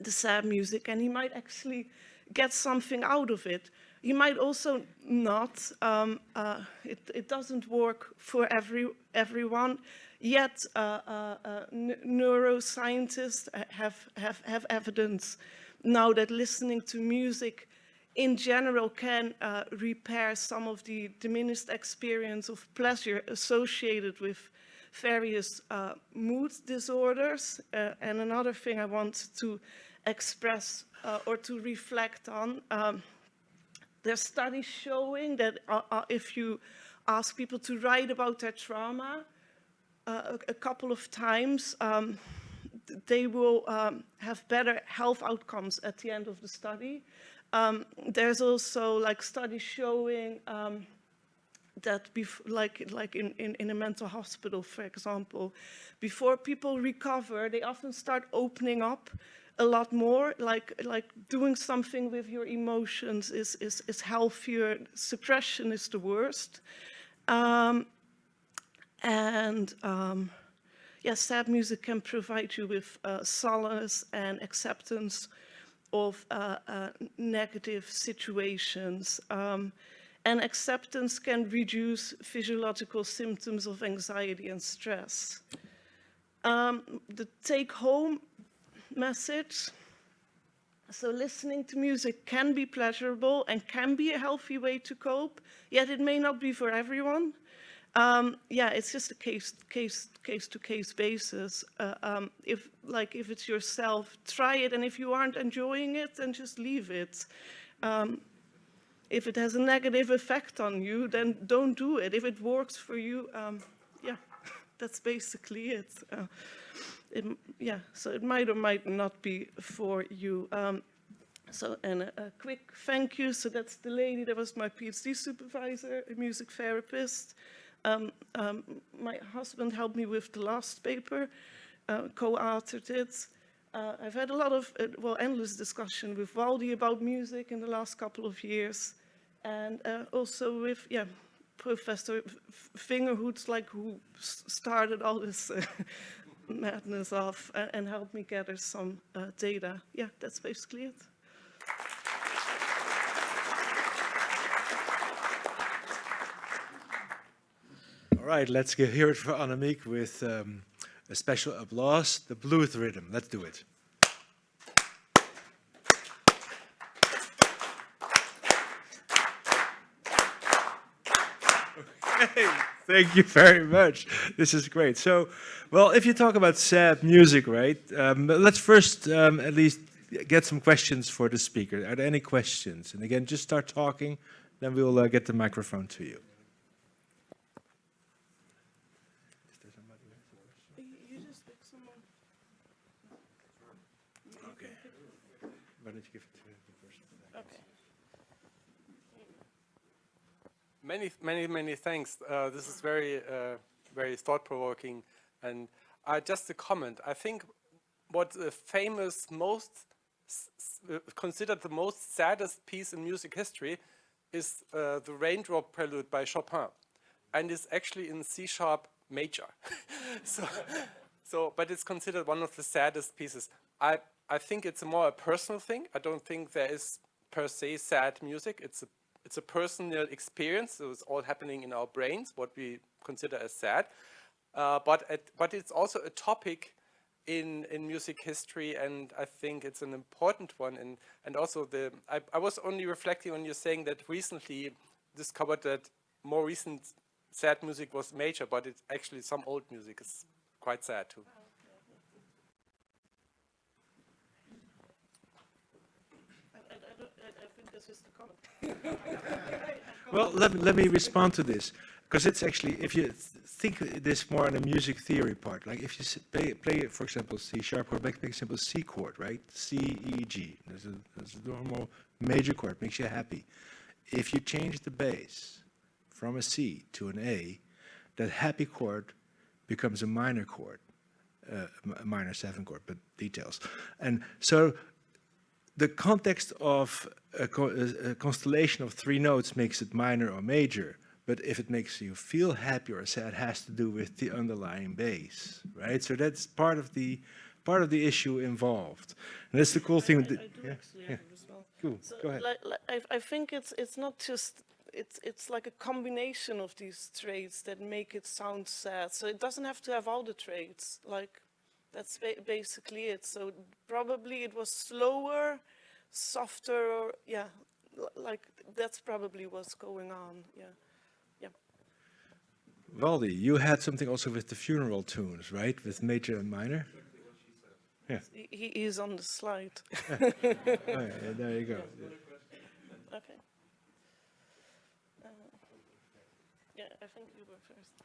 the sad music and he might actually get something out of it. He might also not. Um, uh, it, it doesn't work for every everyone. Yet, uh, uh, uh, neuroscientists have, have, have evidence now that listening to music in general can uh, repair some of the diminished experience of pleasure associated with various uh, mood disorders. Uh, and another thing I want to express uh, or to reflect on, um, there's studies showing that uh, uh, if you ask people to write about their trauma uh, a, couple of times, um, they will um, have better health outcomes at the end of the study. Um, there's also like studies showing um, that like like in, in, in a mental hospital, for example, before people recover, they often start opening up a lot more. Like like doing something with your emotions is is, is healthier. Suppression is the worst. Um, and um, yes, sad music can provide you with uh, solace and acceptance of uh, uh, negative situations. Um, and acceptance can reduce physiological symptoms of anxiety and stress. Um, the take home message so listening to music can be pleasurable and can be a healthy way to cope, yet it may not be for everyone. Um, yeah, it's just a case case case to case basis. Uh, um, if like if it's yourself, try it, and if you aren't enjoying it, then just leave it. Um, if it has a negative effect on you, then don't do it. If it works for you, um, yeah, that's basically it. Uh, it. Yeah, so it might or might not be for you. Um, so, and a, a, quick thank you. So that's the lady that was my PhD supervisor, a music therapist. Um, um, my husband helped me with the last paper, uh, co-authored it. Uh, I've had a lot of, uh, well, endless discussion with Waldi about music in the last couple of years. And uh, also with, yeah, Professor Vingerhoets, like who started all this uh, madness off and, and, helped me gather some uh, data. Yeah, that's basically it. All right, let's hear it for Annemiek with um, a special applause, the blues rhythm. Let's do it. Okay, thank you very much. This is great. So, well, if you talk about sad music, right, um, let's first um, at least get some questions for the speaker. Are there any questions? And again, just start talking, then we'll uh, get the microphone to you. Many, many, many thanks. Uh, this is very, uh, very thought-provoking. And uh, just a comment. I think what the famous, most uh, considered the most saddest piece in music history is uh, the Raindrop Prelude by Chopin, and it's actually in C-sharp major. so, so, but it's considered one of the saddest pieces. I, I think it's more a personal thing. I don't think there is per se sad music. It's a it's a personal experience. So it's all happening in our brains, what we consider as sad. Uh, but, at, but it's also a topic in, in music history, and I think it's an important one. And, and also, the I, I was only reflecting on you saying that recently discovered that more recent sad music was major, but it's actually some old music is quite sad too. Well, let, let me respond to this. Because it's actually, if you think this more on a music theory part, like if you play, play for example, C sharp chord, make, make simple C chord, right? C, E, G. There's a, there's a normal major chord, makes you happy. If you change the bass from a C to an A, that happy chord becomes a minor chord, uh, a minor seven chord, but details. And so the context of a, co a, constellation of three notes makes it minor or major, but if it makes you feel happy or sad, has to do with the underlying bass, right? So that's part of the part of the issue involved, and that's the cool thing. I, I yeah, yeah. Well. Cool. So Go ahead. Like, like, I, I think it's it's not just it's it's like a combination of these traits that make it sound sad. So it doesn't have to have all the traits. Like that's ba basically it. So probably it was slower, softer, or, yeah, like that's probably what's going on, yeah. Yeah. Waldi, you had something also with the funeral tunes, right? With major and minor? Yeah. He, he is on the slide. oh, yeah, there you go. Yeah. Okay. Uh, yeah, I think you were first.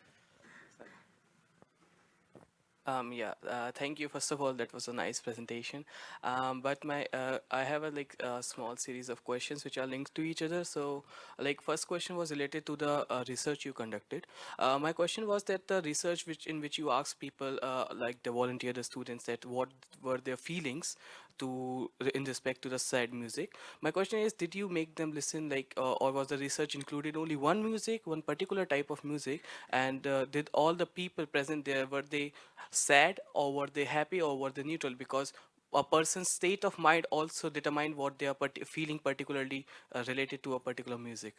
Um, yeah, uh, thank you. First of all, that was a nice presentation. Um, but my, uh, I have a like a small series of questions which are linked to each other. So, like first question was related to the uh, research you conducted. Uh, my question was that the research which in which you asked people, uh, like the volunteer, the students, that what were their feelings to in respect to the sad music. My question is, did you make them listen like, uh, or was the research included only one music, one particular type of music, and uh, did all the people present there were they sad or were they happy or were they neutral? Because a person's state of mind also determine what they are part feeling particularly uh, related to a particular music.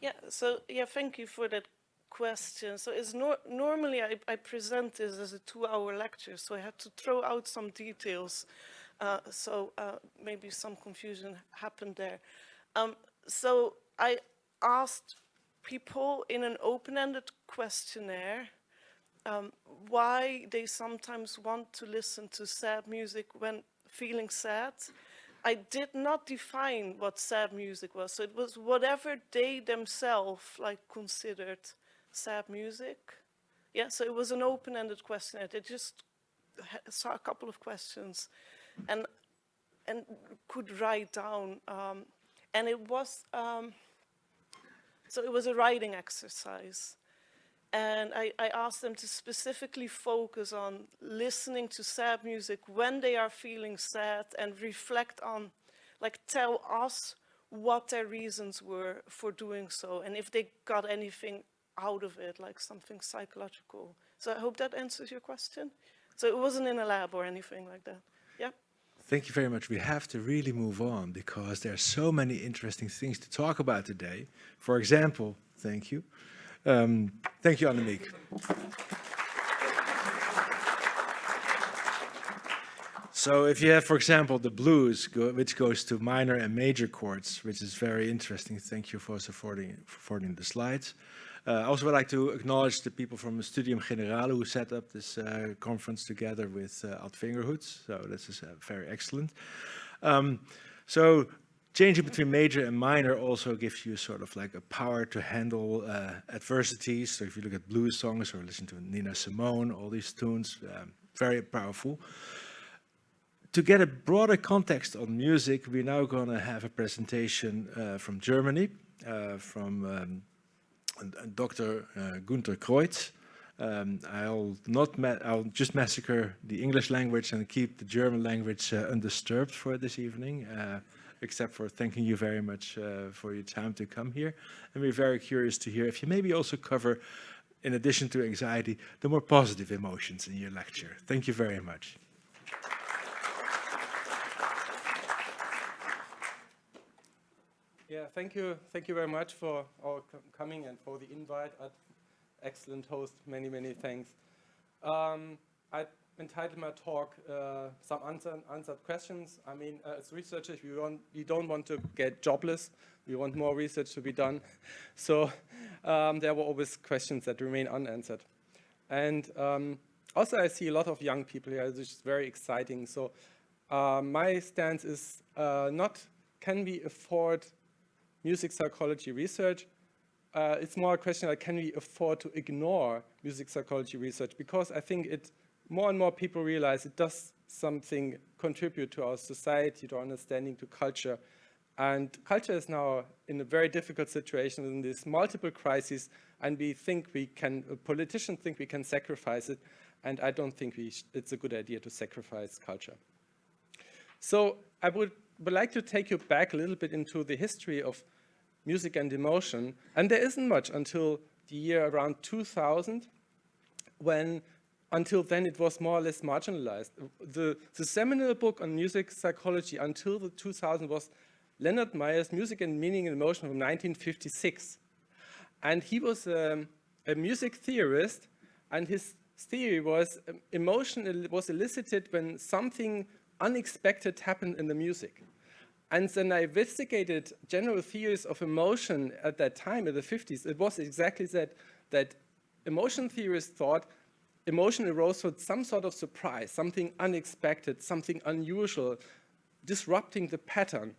Yeah, so yeah, thank you for that question. So normally I, I present this as a two-hour lecture, so I had to throw out some details. Uh, so uh, maybe some confusion happened there. Um, so I asked people in an open-ended questionnaire um, why they sometimes want to listen to sad music when feeling sad. I did not define what sad music was. So it was whatever they themselves like considered sad music. Yeah, so it was an open-ended questionnaire. They just saw a couple of questions and and could write down. Um, and it was, um, so it was a writing exercise. And I, I, asked them to specifically focus on listening to sad music when they are feeling sad and reflect on, like tell us what their reasons were for doing so and if they got anything out of it, like something psychological. So I hope that answers your question. So it wasn't in a lab or anything like that. Yeah. Thank you very much. We have to really move on because there are so many interesting things to talk about today. For example, thank you. Um, thank you, Annemiek. So if you have, for example, the blues, go, which goes to minor and major chords, which is very interesting. Thank you for supporting, for forwarding the slides. Uh, I also would like to acknowledge the people from Studium Generale who set up this uh, conference together with uh. So this is uh, very excellent. Um, so changing between major and minor also gives you sort of like a power to handle uh, adversities. So if you look at blues songs or listen to Nina Simone, all these tunes, um, very powerful. To get a broader context on music, we're now going to have a presentation uh, from Germany, uh, from um, Dr. Uh, Gunther Kreutz. Um, I'll not I'll just massacre the English language and keep the German language uh, undisturbed for this evening, uh, except for thanking you very much uh, for your time to come here. And we're very curious to hear if you maybe also cover, in addition to anxiety, the more positive emotions in your lecture. Thank you very much. Yeah, thank you. Thank you very much for coming and for the invite. excellent host. Many, many thanks. Um, I entitled my talk uh, some Unanswered answered questions. I mean, uh, as researchers, we, want, we don't want to get jobless. We want more research to be done. So um, there were always questions that remain unanswered. And um, also, I see a lot of young people here, which is very exciting. So uh, my stance is uh, not can we afford music psychology research, uh, it's more a question like, can we afford to ignore music psychology research? Because I think it, more and more people realize it does something contribute to our society, to our understanding, to culture. And culture is now in a very difficult situation in these multiple crises, and we think we can, politicians think we can sacrifice it, and I don't think we it's a good idea to sacrifice culture. So I would, would like to take you back a little bit into the history of music and emotion. And there isn't much until the year around 2000, when until then it was more or less marginalized. The, the seminal book on music psychology until the 2000 was Leonard Meyer's Music and Meaning and Emotion from 1956. And he was um, a music theorist, and his theory was um, emotion was elicited when something unexpected happened in the music. And then I investigated general theories of emotion at that time, in the 50s. It was exactly that, that emotion theorists thought emotion arose from some sort of surprise, something unexpected, something unusual, disrupting the pattern.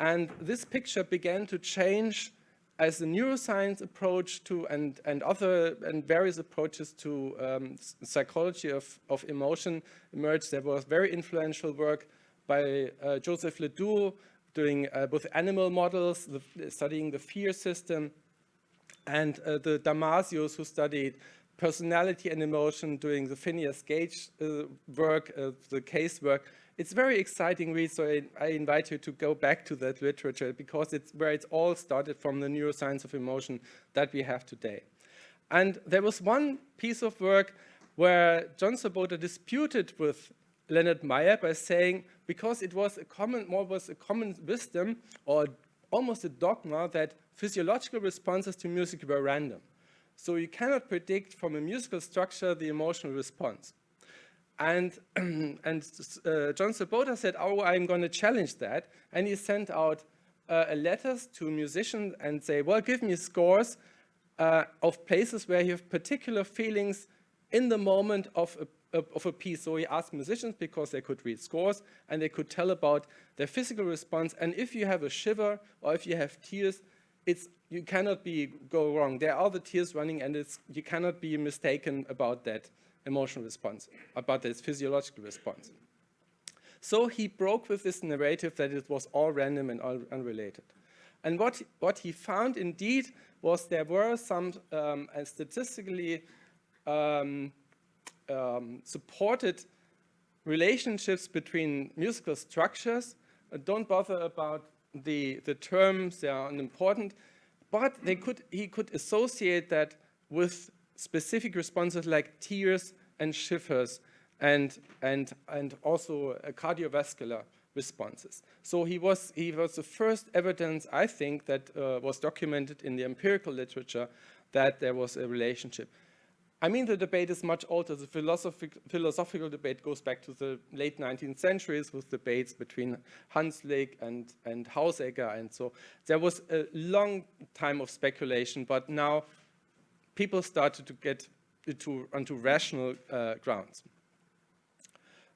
And this picture began to change as the neuroscience approach to and, and other and various approaches to um, psychology of, of emotion emerged. There was very influential work by uh, Joseph Ledoux doing uh, both animal models, the, studying the fear system, and uh, the Damasios who studied personality and emotion doing the Phineas Gage uh, work, uh, the case work. It's very exciting read, so I, I, invite you to go back to that literature because it's where it's all started from the neuroscience of emotion that we have today. And there was one piece of work where John Sloboda disputed with Leonard Meyer by saying, because it was a common, more was a common wisdom or almost a dogma that physiological responses to music were random. So you cannot predict from a musical structure the emotional response. And, and uh, John Sloboda said, oh, I'm going to challenge that. And he sent out uh, letters to musicians and say, well, give me scores uh, of places where you have particular feelings in the moment of a, of a piece. So he asked musicians because they could read scores and they could tell about their physical response. And if you have a shiver or if you have tears, it's, you cannot be go wrong. There are the tears running and it's, you cannot be mistaken about that emotional response, about this physiological response. So he broke with this narrative that it was all random and all unrelated. And what, what he found indeed was there were some um, statistically um, um, supported relationships between musical structures. Uh, don't bother about the, the terms, they are unimportant, but they could, he could associate that with specific responses like tears and shivers and, and, and also uh, cardiovascular responses. So he was, he was the first evidence, I think, that uh, was documented in the empirical literature that there was a relationship. I mean, the debate is much older. The philosophic, philosophical debate goes back to the late 19th centuries with debates between Hanslick and, and Hausegger. And so there was a long time of speculation, but now people started to get to, onto rational uh, grounds.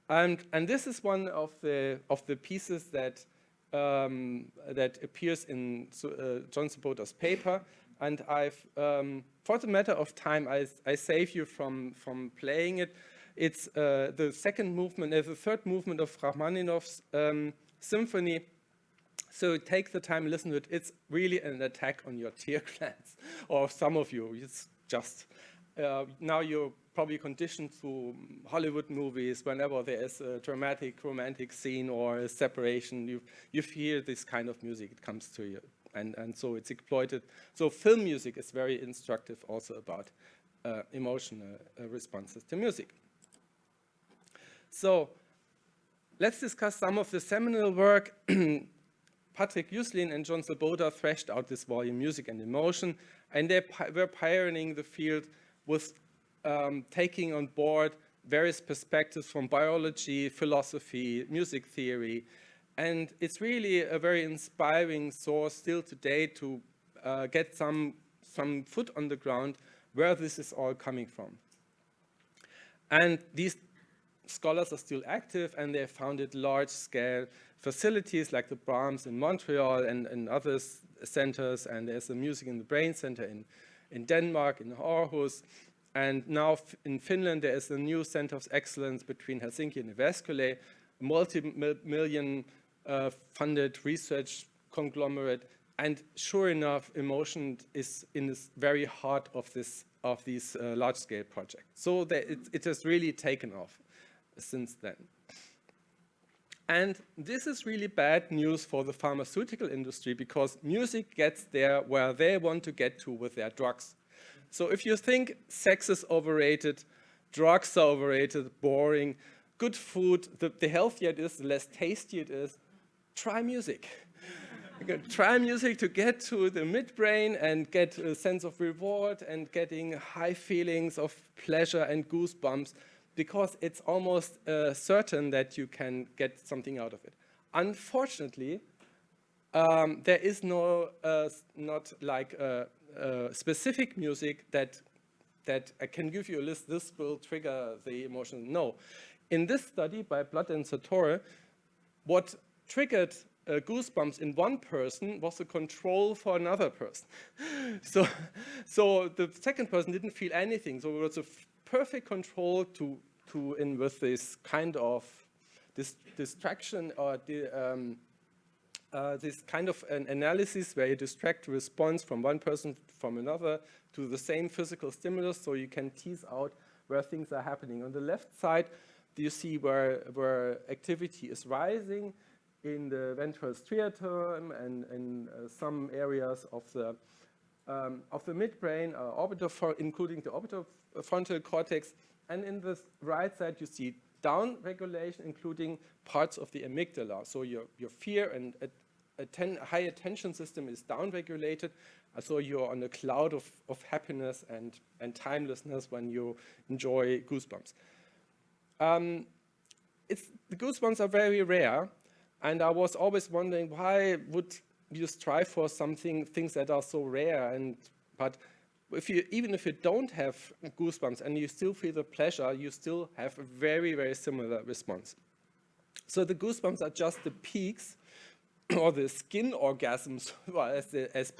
And, and this is one of the, of the pieces that, um, that appears in uh, John Sloboda's paper. And I've, um, for the matter of time, I, I save you from, from playing it. It's uh, the second movement, uh, the third movement of Rachmaninoff's um, symphony. So take the time, listen to it. It's really an attack on your tear glands, or some of you. It's just, uh, now you're probably conditioned to Hollywood movies, whenever there is a dramatic romantic scene or a separation, you, you hear this kind of music, it comes to you. And, and so it's exploited. So film music is very instructive also about uh, emotional uh, responses to music. So let's discuss some of the seminal work. Patrik Juslin and John Sloboda thrashed out this volume, Music and Emotion, and they were pioneering the field with um, taking on board various perspectives from biology, philosophy, music theory. And it's really a very inspiring source still today to uh, get some, some foot on the ground where this is all coming from. And these scholars are still active and they founded large-scale facilities like the BRAMS in Montreal and, and other centers. And there's a Music in the Brain Center in, in Denmark, in Aarhus. And now in Finland, there is a new center of excellence between Helsinki and a multi-million uh, funded research conglomerate. And sure enough, emotion is in the very heart of this of these uh, large-scale projects. So it, it has really taken off since then. And this is really bad news for the pharmaceutical industry because music gets there where they want to get to with their drugs. So if you think sex is overrated, drugs are overrated, boring, good food, the, the healthier it is, the less tasty it is, try music. try music to get to the midbrain and get a sense of reward and getting high feelings of pleasure and goosebumps because it's almost uh, certain that you can get something out of it. Unfortunately, um, there is no, uh, not like uh, uh, specific music that that I can give you a list, this will trigger the emotion. No. In this study by Blood and Zatorre, what triggered uh, goosebumps in one person was a control for another person. so, so the second person didn't feel anything. So it was a perfect control to, to in with this kind of this distraction or the, um, uh, this kind of an analysis where you distract response from one person from another to the same physical stimulus so you can tease out where things are happening. On the left side, do you see where, where activity is rising in the ventral striatum and in uh, some areas of the um, of the midbrain, uh, including the orbitofrontal cortex. And in the right side, you see down regulation, including parts of the amygdala. So your, your fear and atten high attention system is down regulated, So you're on a cloud of, of happiness and, and timelessness when you enjoy Goosebumps. Um, the Goosebumps are very rare, and I was always wondering why would you strive for something, things that are so rare, and but if you, even if you don't have goosebumps and you still feel the pleasure, you still have a very, very similar response. So the goosebumps are just the peaks or the skin orgasms, as, the, as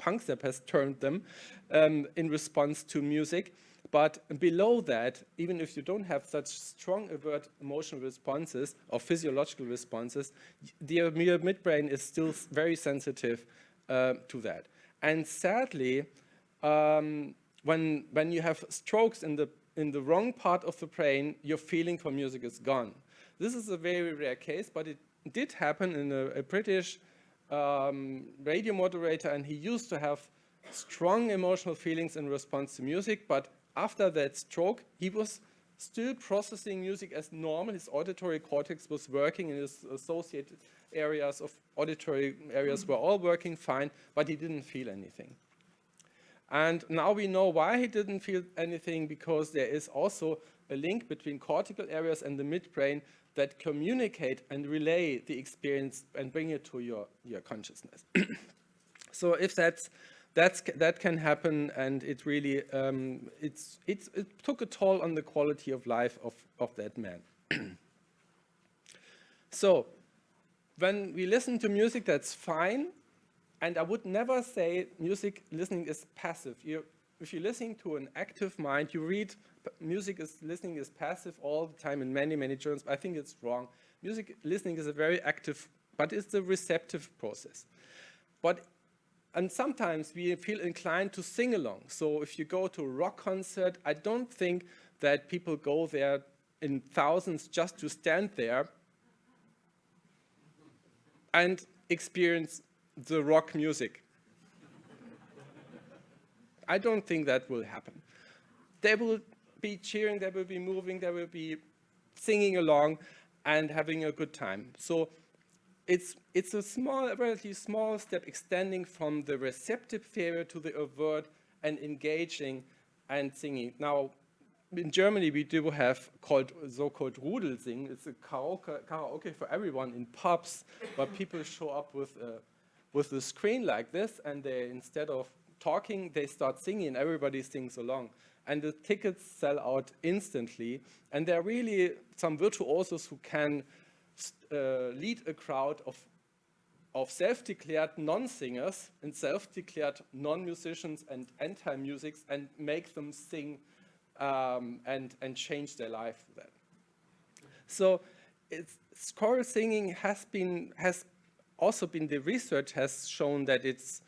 has termed them, um, in response to music. But below that, even if you don't have such strong overt emotional responses or physiological responses, the midbrain is still very sensitive uh, to that. And sadly, um, when, when you have strokes in the, in the wrong part of the brain, your feeling for music is gone. This is a very rare case, but it did happen in a, a British um, radio moderator, and he used to have strong emotional feelings in response to music, but after that stroke, he was still processing music as normal. His auditory cortex was working and his associated areas of auditory areas were all working fine, but he didn't feel anything. And now we know why he didn't feel anything because there is also a link between cortical areas and the midbrain that communicate and relay the experience and bring it to your, your consciousness. so if that's that's, that can happen and it really, um, it's, it's, it took a toll on the quality of life of, of that man. so when we listen to music, that's fine. And I would never say music listening is passive. You, if you're listening to an active mind, you read music is listening is passive all the time in many, many journals. I think it's wrong. Music listening is a very active, but it's a receptive process. But and sometimes we feel inclined to sing along. So if you go to a rock concert, I don't think that people go there in thousands just to stand there and experience the rock music. I don't think that will happen. They will be cheering, they will be moving, they will be singing along and having a good time. So it's, it's a small, relatively small step extending from the receptive area to the overt and engaging and singing. Now, in Germany, we do have called so-called Rudelsing. It's a karaoke, karaoke for everyone in pubs, where people show up with a, with a screen like this, and they, instead of talking, they start singing, and everybody sings along. And the tickets sell out instantly, and there are really some virtuosos who can uh, lead a crowd of, of self-declared non-singers and self-declared non-musicians and anti-musics and make them sing um, and, and change their life that. So it's, choral singing has been, has also been, the research has shown that it's,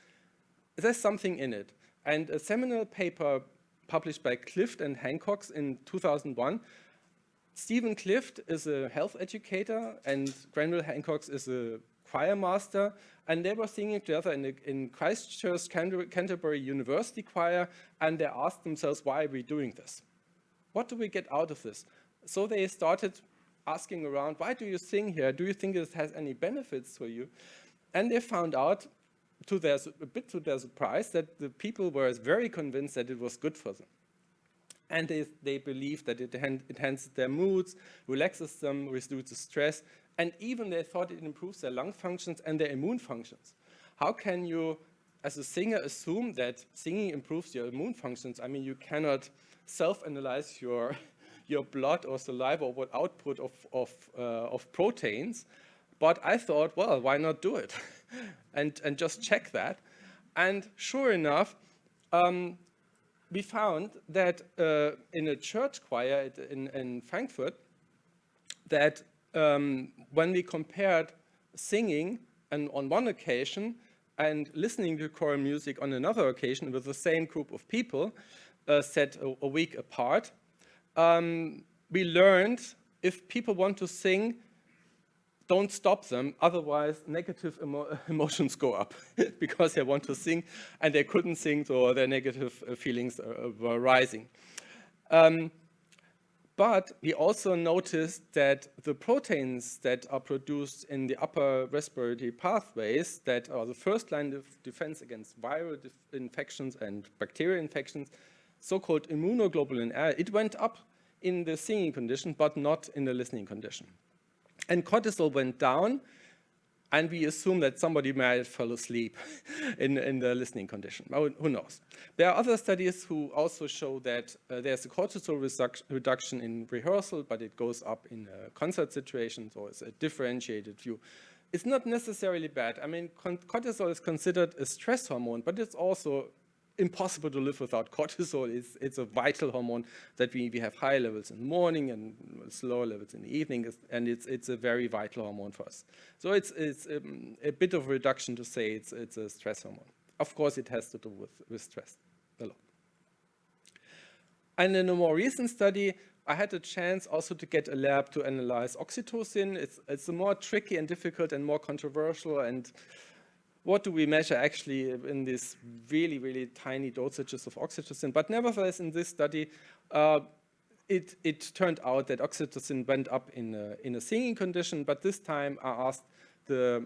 there's something in it. And a seminal paper published by Clift and Hancock in 2001 Stephen Clift is a health educator and Grenville Hancock is a choir master and they were singing together in, the, in Christchurch Canterbury University Choir and they asked themselves, why are we doing this? What do we get out of this? So they started asking around, why do you sing here? Do you think this has any benefits for you? And they found out, to their, a bit to their surprise, that the people were very convinced that it was good for them and they, they believe that it enhances their moods, relaxes them, reduces stress, and even they thought it improves their lung functions and their immune functions. How can you, as a singer, assume that singing improves your immune functions? I mean, you cannot self-analyze your, your blood or saliva or what output of, of, uh, of proteins, but I thought, well, why not do it? and, and just check that. And sure enough, um, we found that uh, in a church choir in, in Frankfurt, that um, when we compared singing and on one occasion and listening to choral music on another occasion with the same group of people uh, set a, a, week apart, um, we learned if people want to sing don't stop them, otherwise negative emo emotions go up because they want to sing and they couldn't sing, so their negative uh, feelings uh, were rising. Um, but we also noticed that the proteins that are produced in the upper respiratory pathways that are the first line of defense against viral infections and bacterial infections, so-called immunoglobulin A, it went up in the singing condition, but not in the listening condition. And cortisol went down, and we assume that somebody might fell asleep in, in the listening condition. Who knows? There are other studies who also show that uh, there's a cortisol reduction in rehearsal, but it goes up in a concert situation, so it's a differentiated view. It's not necessarily bad. I mean, cortisol is considered a stress hormone, but it's also impossible to live without cortisol. It's, it's a vital hormone that we, we have high levels in the morning and slower levels in the evening, and it's, it's a very vital hormone for us. So it's, it's um, a bit of a reduction to say it's, it's a stress hormone. Of course, it has to do with, with stress a lot. And in a more recent study, I had a chance also to get a lab to analyze oxytocin. It's, it's a more tricky and difficult and more controversial and what do we measure actually in these really, really tiny dosages of oxytocin. But nevertheless, in this study, uh, it, it, turned out that oxytocin went up in a, in a singing condition, but this time I asked the,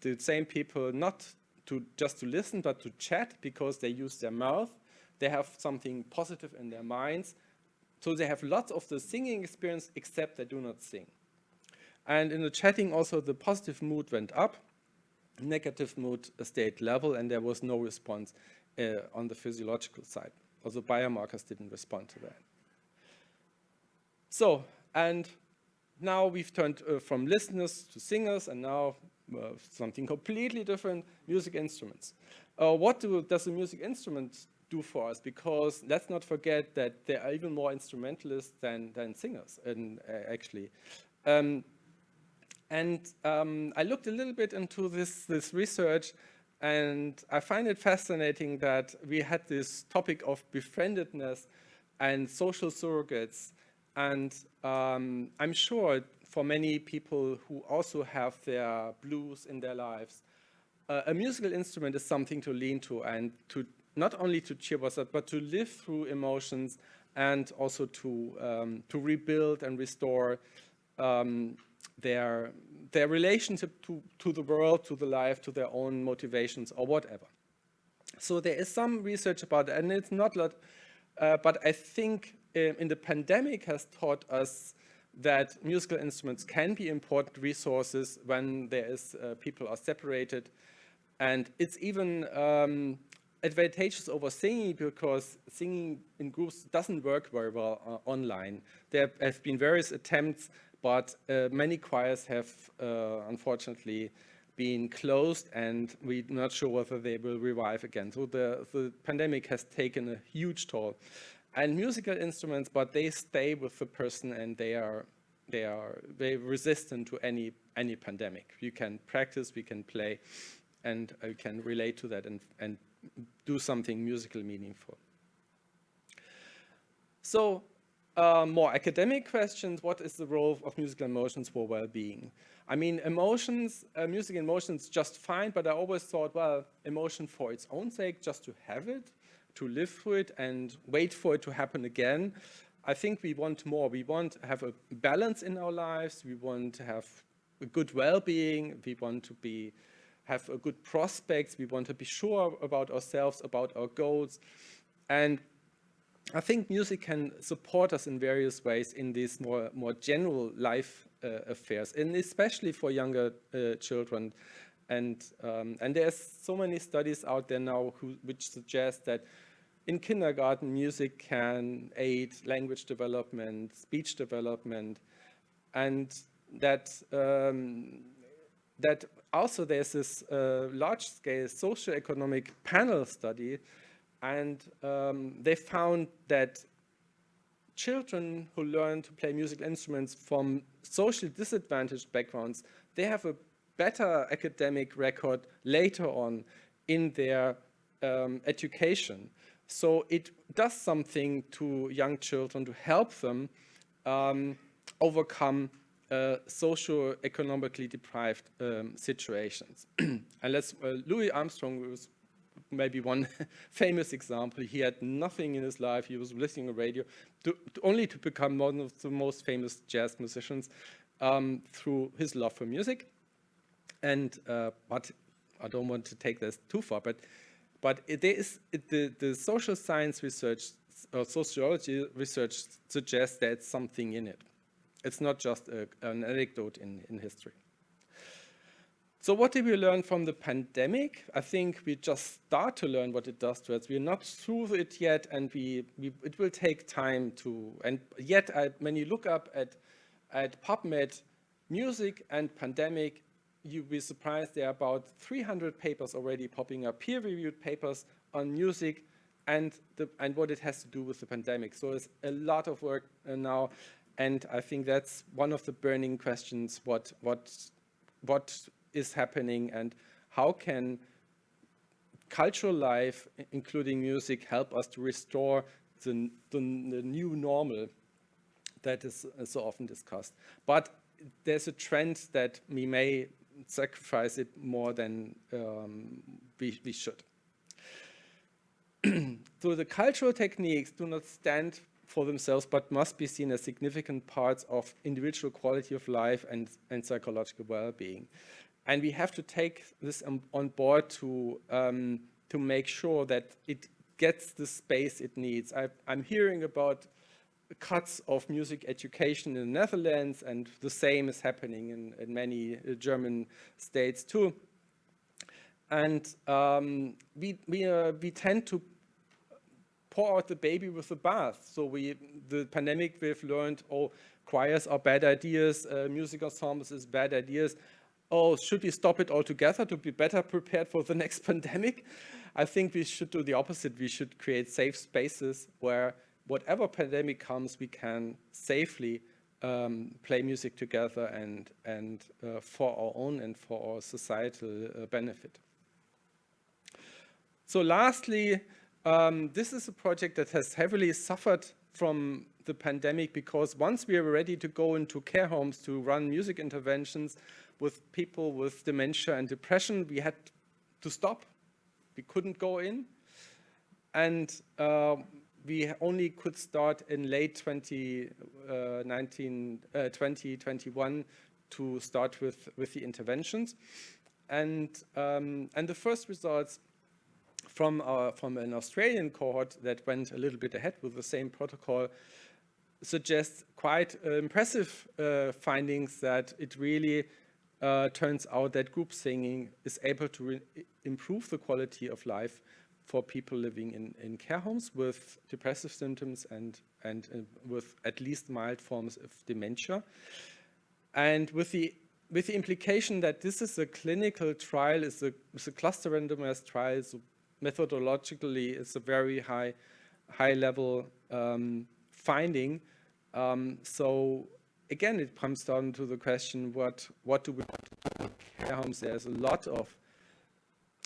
the same people not to just to listen, but to chat because they use their mouth. They have something positive in their minds. So they have lots of the singing experience, except they do not sing. And in the chatting also, the positive mood went up negative mood state level and there was no response uh, on the physiological side. Also biomarkers didn't respond to that. So, and now we've turned uh, from listeners to singers and now uh, something completely different, music instruments. Uh, what do, does a music instrument do for us? Because let's not forget that there are even more instrumentalists than, than singers, and, uh, actually. Um, and um, I looked a little bit into this, this research and I find it fascinating that we had this topic of befriendedness and social surrogates. And um, I'm sure for many people who also have their blues in their lives, uh, a musical instrument is something to lean to and to not only to cheer us up, but to live through emotions and also to, um, to rebuild and restore um, their, their relationship to, to the world, to the life, to their own motivations or whatever. So there is some research about it, and it's not a lot, uh, but I think uh, in the pandemic has taught us that musical instruments can be important resources when there is uh, people are separated. And it's even um, advantageous over singing because singing in groups doesn't work very well uh, online. There have been various attempts but uh, many choirs have uh, unfortunately been closed and we're not sure whether they will revive again. So the, the pandemic has taken a huge toll. And musical instruments, but they stay with the person and they are they are very resistant to any any pandemic. You can practice, we can play, and you can relate to that and, and do something musical meaningful. So uh, more academic questions, what is the role of musical emotions for well-being? I mean, emotions, uh, music emotions just fine, but I always thought, well, emotion for its own sake, just to have it, to live through it and wait for it to happen again. I think we want more. We want to have a balance in our lives. We want to have a good well-being. We want to be have a good prospects. We want to be sure about ourselves, about our goals. And I think music can support us in various ways in these more, more general life uh, affairs, and especially for younger uh, children. And, um, and there's so many studies out there now who, which suggest that in kindergarten, music can aid language development, speech development, and that, um, that also there's this uh, large-scale socioeconomic panel study and um, they found that children who learn to play musical instruments from socially disadvantaged backgrounds, they have a better academic record later on in their um, education. So it does something to young children to help them um, overcome uh, socio-economically deprived um, situations. and uh, Louis Armstrong was maybe one famous example. He had nothing in his life. He was listening to radio, to, to only to become one of the most famous jazz musicians um, through his love for music. And uh, but I don't want to take this too far, but but it, is it, the the social science research or sociology research suggests there's something in it. It's not just a, an anecdote in in history. So what did we learn from the pandemic? I think we just start to learn what it does to us. We're not through it yet, and we, we it will take time to. And yet, I, when you look up at at PubMed, music and pandemic you'll be surprised there are about 300 papers already popping up, peer-reviewed papers on music and, the, and what it has to do with the pandemic. So it's a lot of work uh, now, and I think that's one of the burning questions, what, what, what is happening and how can cultural life, including music, help us to restore the, the, the new normal that is uh, so often discussed. But there's a trend that we may sacrifice it more than um, we, we should. so the cultural techniques do not stand for themselves, but must be seen as significant parts of individual quality of life and, and psychological well-being. And we have to take this on board to, um, to make sure that it gets the space it needs. I, I'm hearing about cuts of music education in the Netherlands, and the same is happening in, in many uh, German states too. And um, we, we, uh, we tend to pour out the baby with the bath. So we, the pandemic, we've learned, oh, choirs are bad ideas, uh, music ensembles is bad ideas. Oh, should we stop it altogether to be better prepared for the next pandemic? I think we should do the opposite. We should create safe spaces where whatever pandemic comes, we can safely um, play music together and, and uh, for our own and for our societal uh, benefit. So lastly, um, this is a project that has heavily suffered from the pandemic because once we were ready to go into care homes to run music interventions with people with dementia and depression, we had to stop. We couldn't go in. And uh, we only could start in late 2019, uh, 2021 uh, to start with, with the interventions. And, um, and the first results from, our, from an Australian cohort that went a little bit ahead with the same protocol suggest quite uh, impressive uh, findings that it really uh, turns out that group singing is able to improve the quality of life for people living in, in care homes with depressive symptoms and, and uh, with at least mild forms of dementia. And with the, with the implication that this is a clinical trial, is a, is a cluster randomized trial, so methodologically it's a very high, high level um, finding. Um, so again, it comes down to the question, what, what do we do in care homes? There's a lot of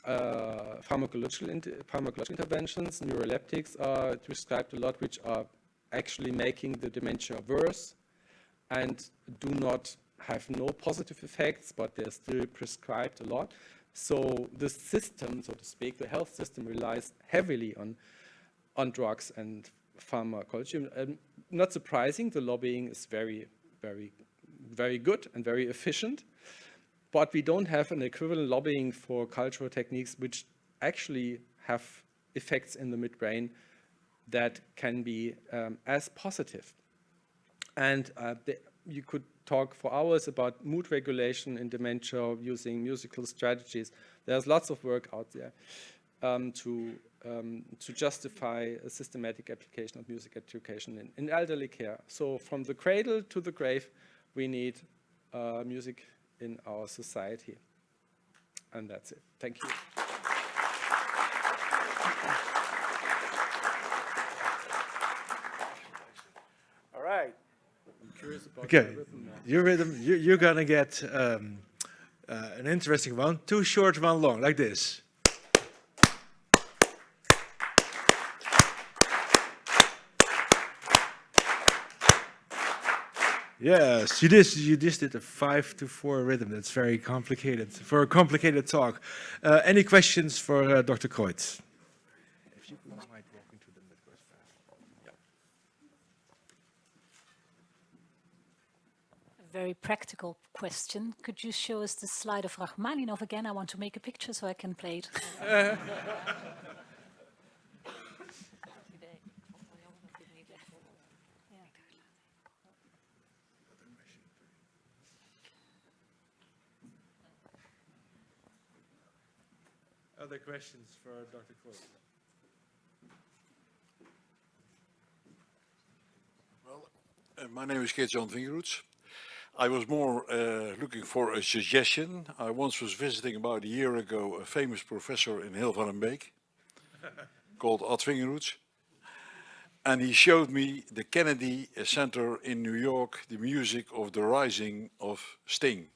uh, pharmacological, inter pharmacological interventions, neuroleptics are prescribed a lot, which are actually making the dementia worse and do not have no positive effects, but they're still prescribed a lot. So the system, so to speak, the health system relies heavily on, on drugs and pharmacology. Not surprising, the lobbying is very, very, very good and very efficient but we don't have an equivalent lobbying for cultural techniques which actually have effects in the midbrain that can be um, as positive. And uh, the, you could talk for hours about mood regulation in dementia using musical strategies. There's lots of work out there um, to, um, to justify a systematic application of music education in, in, elderly care. So from the cradle to the grave, we need uh, music in our society. And that's it. Thank you. All right. I'm curious about okay. Your rhythm, you, you're going to get um, uh, an interesting one. Two short, one long, like this. Yes, you just you just did a five to four rhythm. That's very complicated for a complicated talk. Uh, any questions for uh, Dr. Kreutz? If you don't mind walking to them, that goes fast. A very practical question. Could you show us the slide of Rachmaninov again? I want to make a picture so I can play it. Other questions for Dr. Kreutz? Uh, My name is Geert-Jan Vingerhoets. I was more uh, looking for a suggestion. I once was visiting about a year ago a famous professor in Hilvarenbeek called Ad Vingerhoets. And he showed me the Kennedy Center in New York, the music of the rising of Sting.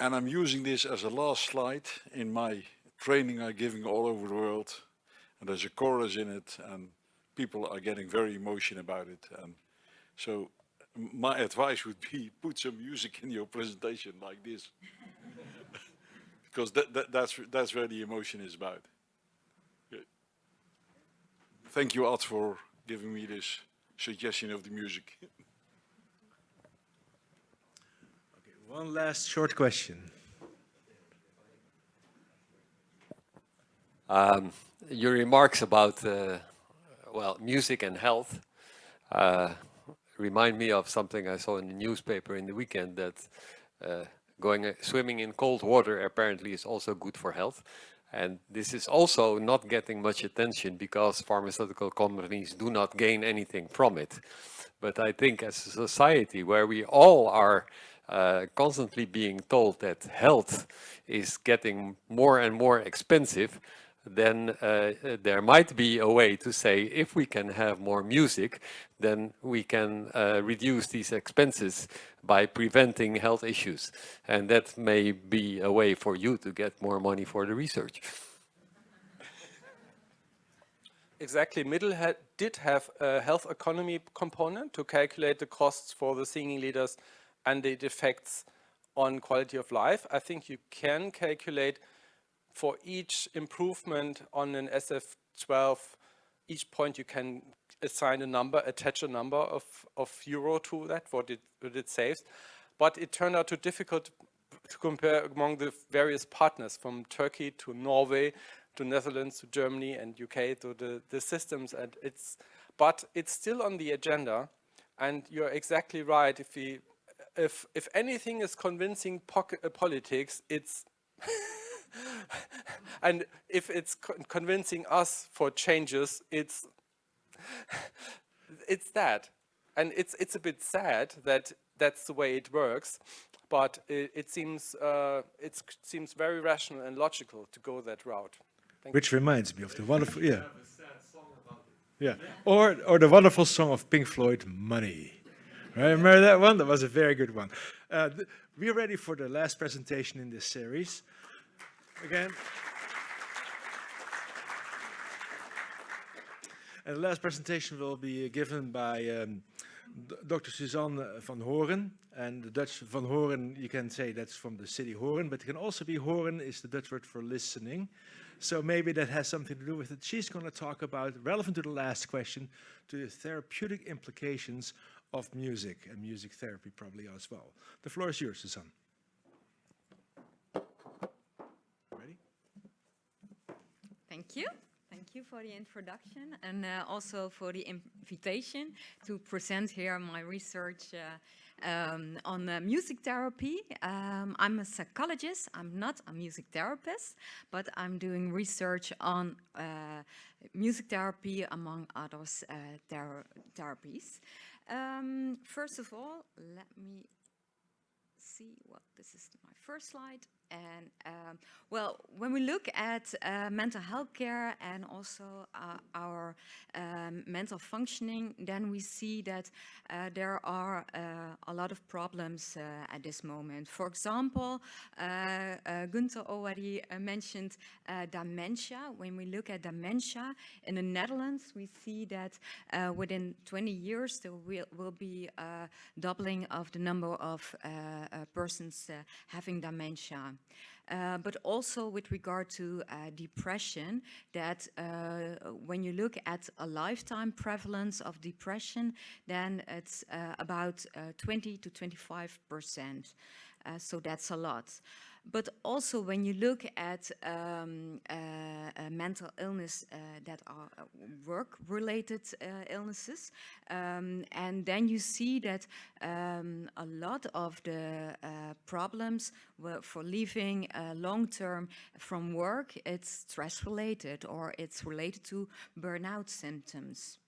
And I'm using this as a last slide in my training I'm giving all over the world. And there's a chorus in it and people are getting very emotional about it. And so my advice would be put some music in your presentation like this. because that, that, that's, that's where the emotion is about. Thank you, Ad, for giving me this suggestion of the music. One last short question. Um, your remarks about, uh, well, music and health uh, remind me of something I saw in the newspaper in the weekend that uh, going uh, swimming in cold water apparently is also good for health. And this is also not getting much attention because pharmaceutical companies do not gain anything from it. But I think as a society where we all are uh, constantly being told that health is getting more and more expensive, then uh, there might be a way to say if we can have more music, then we can uh, reduce these expenses by preventing health issues. And that may be a way for you to get more money for the research. Exactly. Middle ha did have a health economy component to calculate the costs for the singing leaders and the effects on quality of life. I think you can calculate for each improvement on an SF12, each point you can assign a number, attach a number of, of euro to that, what it, what it saves. But it turned out too difficult to compare among the various partners from Turkey to Norway to Netherlands to Germany and UK to the, the systems and it's but it's still on the agenda and you're exactly right if we if if anything is convincing pocket, uh, politics it's and if it's co convincing us for changes it's it's that. And it's it's a bit sad that that's the way it works but it, it seems uh, it seems very rational and logical to go that route. Thank Which reminds me of the wonderful, yeah. Yeah, or, or the wonderful song of Pink Floyd, Money. Right, remember that one? That was a very good one. Uh, we're ready for the last presentation in this series. Again. And the last presentation will be given by um, Dr. Suzanne van Hooren. And the Dutch van Hooren, you can say that's from the city Horen, but it can also be Horen is the Dutch word for listening. So maybe that has something to do with it. She's going to talk about, relevant to the last question, to the therapeutic implications of music and music therapy probably as well. The floor is yours, Suzanne. Ready? Thank you. Thank you for the introduction and uh, also for the invitation to present here my research uh, um, on uh, music therapy. Um, I'm a psychologist. I'm not a music therapist, but I'm doing research on uh, music therapy among other uh, ther therapies. Um, first of all, let me see what this is my first slide. And um, well, when we look at uh, mental health care and also uh, our um, mental functioning, then we see that uh, there are uh, a lot of problems uh, at this moment. For example, uh, Gunther already mentioned dementia. When we look at dementia in the Netherlands, we see that within 20 years there will, will be a doubling of the number of persons having dementia. Uh, but also with regard to uh, depression, that uh, when you look at a lifetime prevalence of depression, then it's uh, about uh, 20 to 25 percent. So that's a lot. But also when you look at um, uh, uh, mental illness uh, that are uh, work-related uh, illnesses, um, and then you see that um, a lot of the uh, problems for leaving long-term from work, it's stress-related or it's related to burnout symptoms.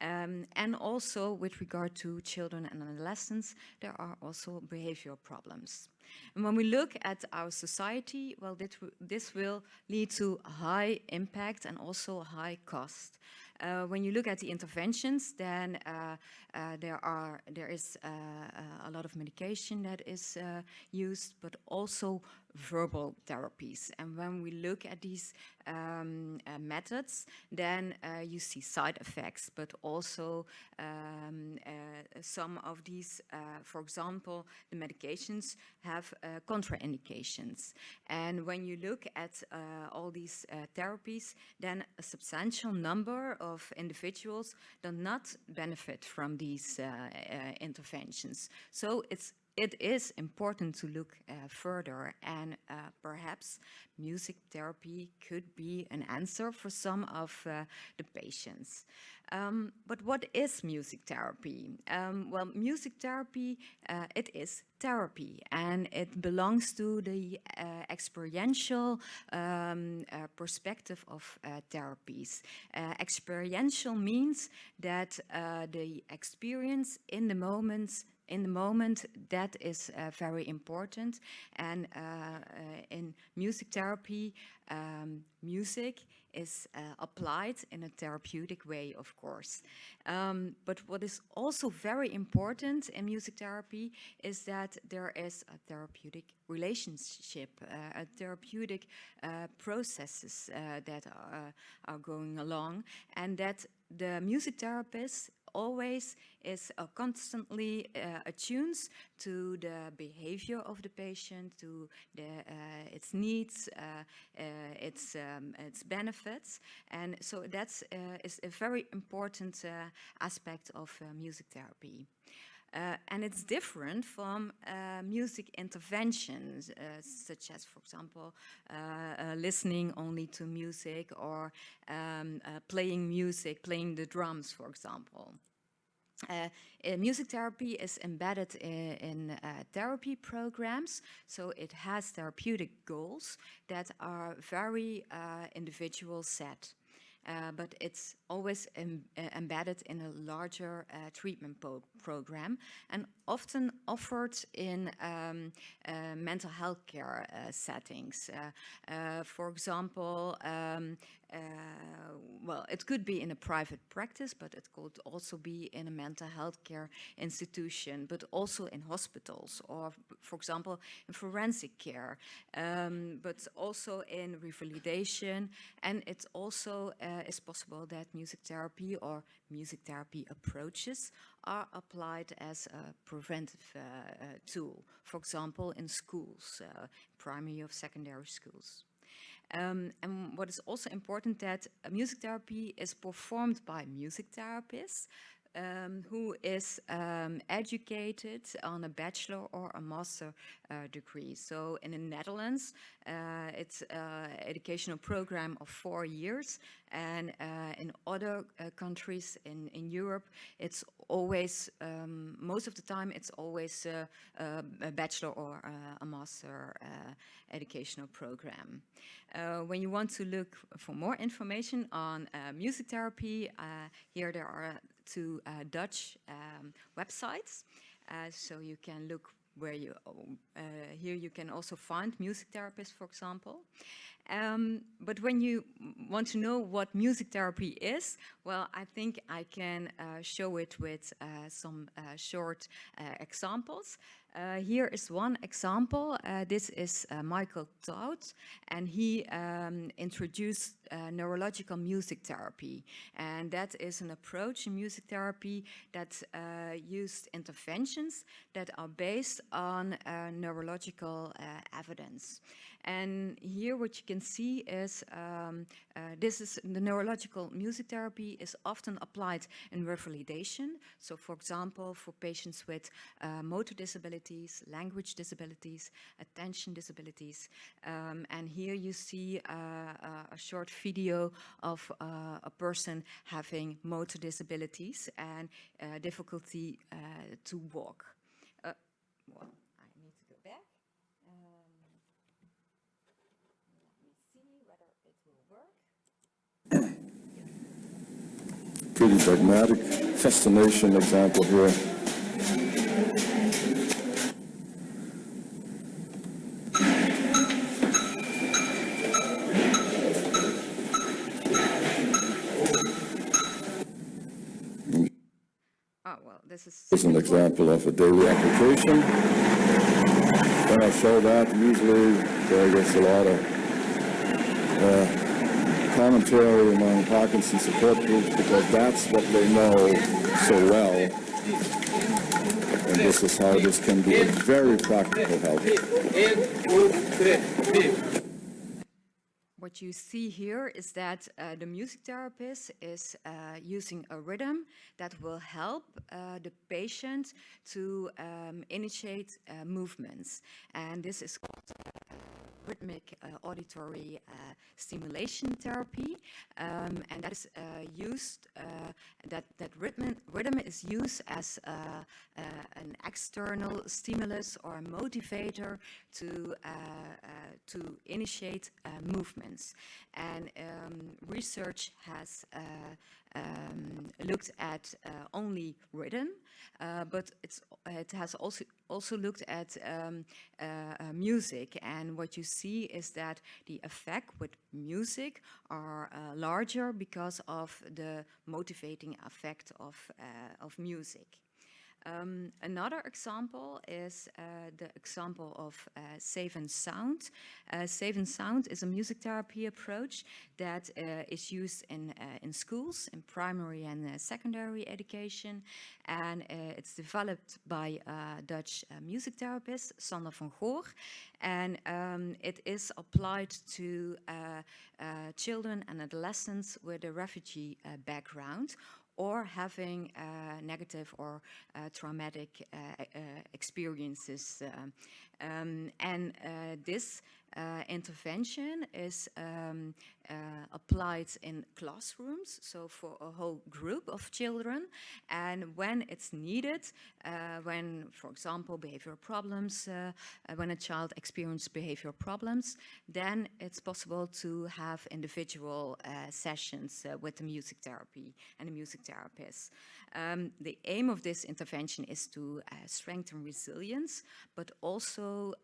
Um, and also with regard to children and adolescents, there are also behavioral problems. And when we look at our society, well, this, will lead to high impact and also high cost. Uh, when you look at the interventions, then uh, uh, there are there is uh, uh, a lot of medication that is uh, used, but also verbal therapies. And when we look at these um, methods, then you see side effects, but also um, some of these, for example, the medications have contraindications. And when you look at all these therapies, then a substantial number of individuals do not benefit from these uh, uh, interventions. So it's it is important to look uh, further and uh, perhaps music therapy could be an answer for some of uh, the patients. Um, but what is music therapy? Um, well, music therapy, uh, it is therapy and it belongs to the uh, experiential um, uh, perspective of therapies. experiential means that the experience in the moments in the moment, that is uh, very important. And uh, uh, in music therapy, um, music is uh, applied in a therapeutic way, of course. Um, but what is also very important in music therapy is that there is a therapeutic relationship, uh, a therapeutic processes that are, are going along, and that the music therapist always is uh, constantly uh, to the behavior of the patient, to the, uh, its needs, uh, uh, its, um, its benefits. And so that's is a very important aspect of music therapy. Uh, and it's different from uh, music interventions, uh, such as, for example, listening only to music or um, playing music, playing the drums, for example. Uh, uh, music therapy is embedded in, in uh, therapy programs, so it has therapeutic goals that are very uh, individual set. Uh, but it's always em uh, embedded in a larger treatment program and often offered in um, mental health care settings. for example, um, well, it could be in a private practice, but it could also be in a mental health care institution, but also in hospitals or, for example, in forensic care, um, but also in revalidation. And it's also is possible that music therapy or music therapy approaches are applied as a preventive uh, uh, tool, for example, in schools, uh, primary or secondary schools. Um, and what is also important that music therapy is performed by music therapists um, who is um, educated on a bachelor or a master uh, degree. So in the Netherlands, uh, it's an educational program of four years. And uh, in other uh, countries in, in Europe, it's always, um, most of the time, it's always uh, a bachelor or a master educational program. when you want to look for more information on music therapy, here there are two uh, Dutch um, websites. Uh, so you can look where you, uh, here you can also find music therapists, for example. Um, but when you want to know what music therapy is, well, I think I can uh, show it with uh, some short examples. Uh, here is one example. Uh, this is Michael Thaut, and he um, introduced neurological music therapy. And that is an approach in music therapy that used interventions that are based on neurological evidence. And here what you can see is um, uh, this is the neurological music therapy is often applied in revalidation. So for example, for patients with uh, motor disabilities, language disabilities, attention disabilities. Um, and here you see uh, uh a short video of uh, a person having motor disabilities and uh, difficulty to walk. well, pretty pragmatic fascination example here. Oh, well, this is... This is an example of a daily application. When I show that, usually there gets a lot of uh, commentary among Parkinson support groups because that's what they know so well. And this is how this can be a very practical help. What you see here is that uh, the music therapist is uh, using a rhythm that will help uh, the patient to um, initiate uh, movements. And this is called rhythmic uh, auditory uh, stimulation therapy, um, and that is uh, used, that, that rhythm, rhythm is used as an external stimulus or a motivator to, to initiate movements. And um, research has um, looked at only rhythm, but it has also also looked at um, uh, uh, music. And what you see is that the effect with music are uh, larger because of the motivating effect of of music. Um, another example is uh, the example of uh, Safe and Sound. Uh, Safe and Sound is a music therapy approach that uh, is used in, uh, in schools, in primary and uh, secondary education. And it's developed by Dutch music therapist Sander van Goor. And um, it is applied to children and adolescents with a refugee background or having uh, negative or uh, traumatic uh, uh experiences. Um, um, and uh, this uh, intervention is um, uh, applied in classrooms, so for a whole group of children. And when it's needed, uh, when, for example, behavioral problems, uh, uh, when a child experiences behavioral problems, then it's possible to have individual sessions with the music therapy and the music therapist. Um, the aim of this intervention is to strengthen resilience, but also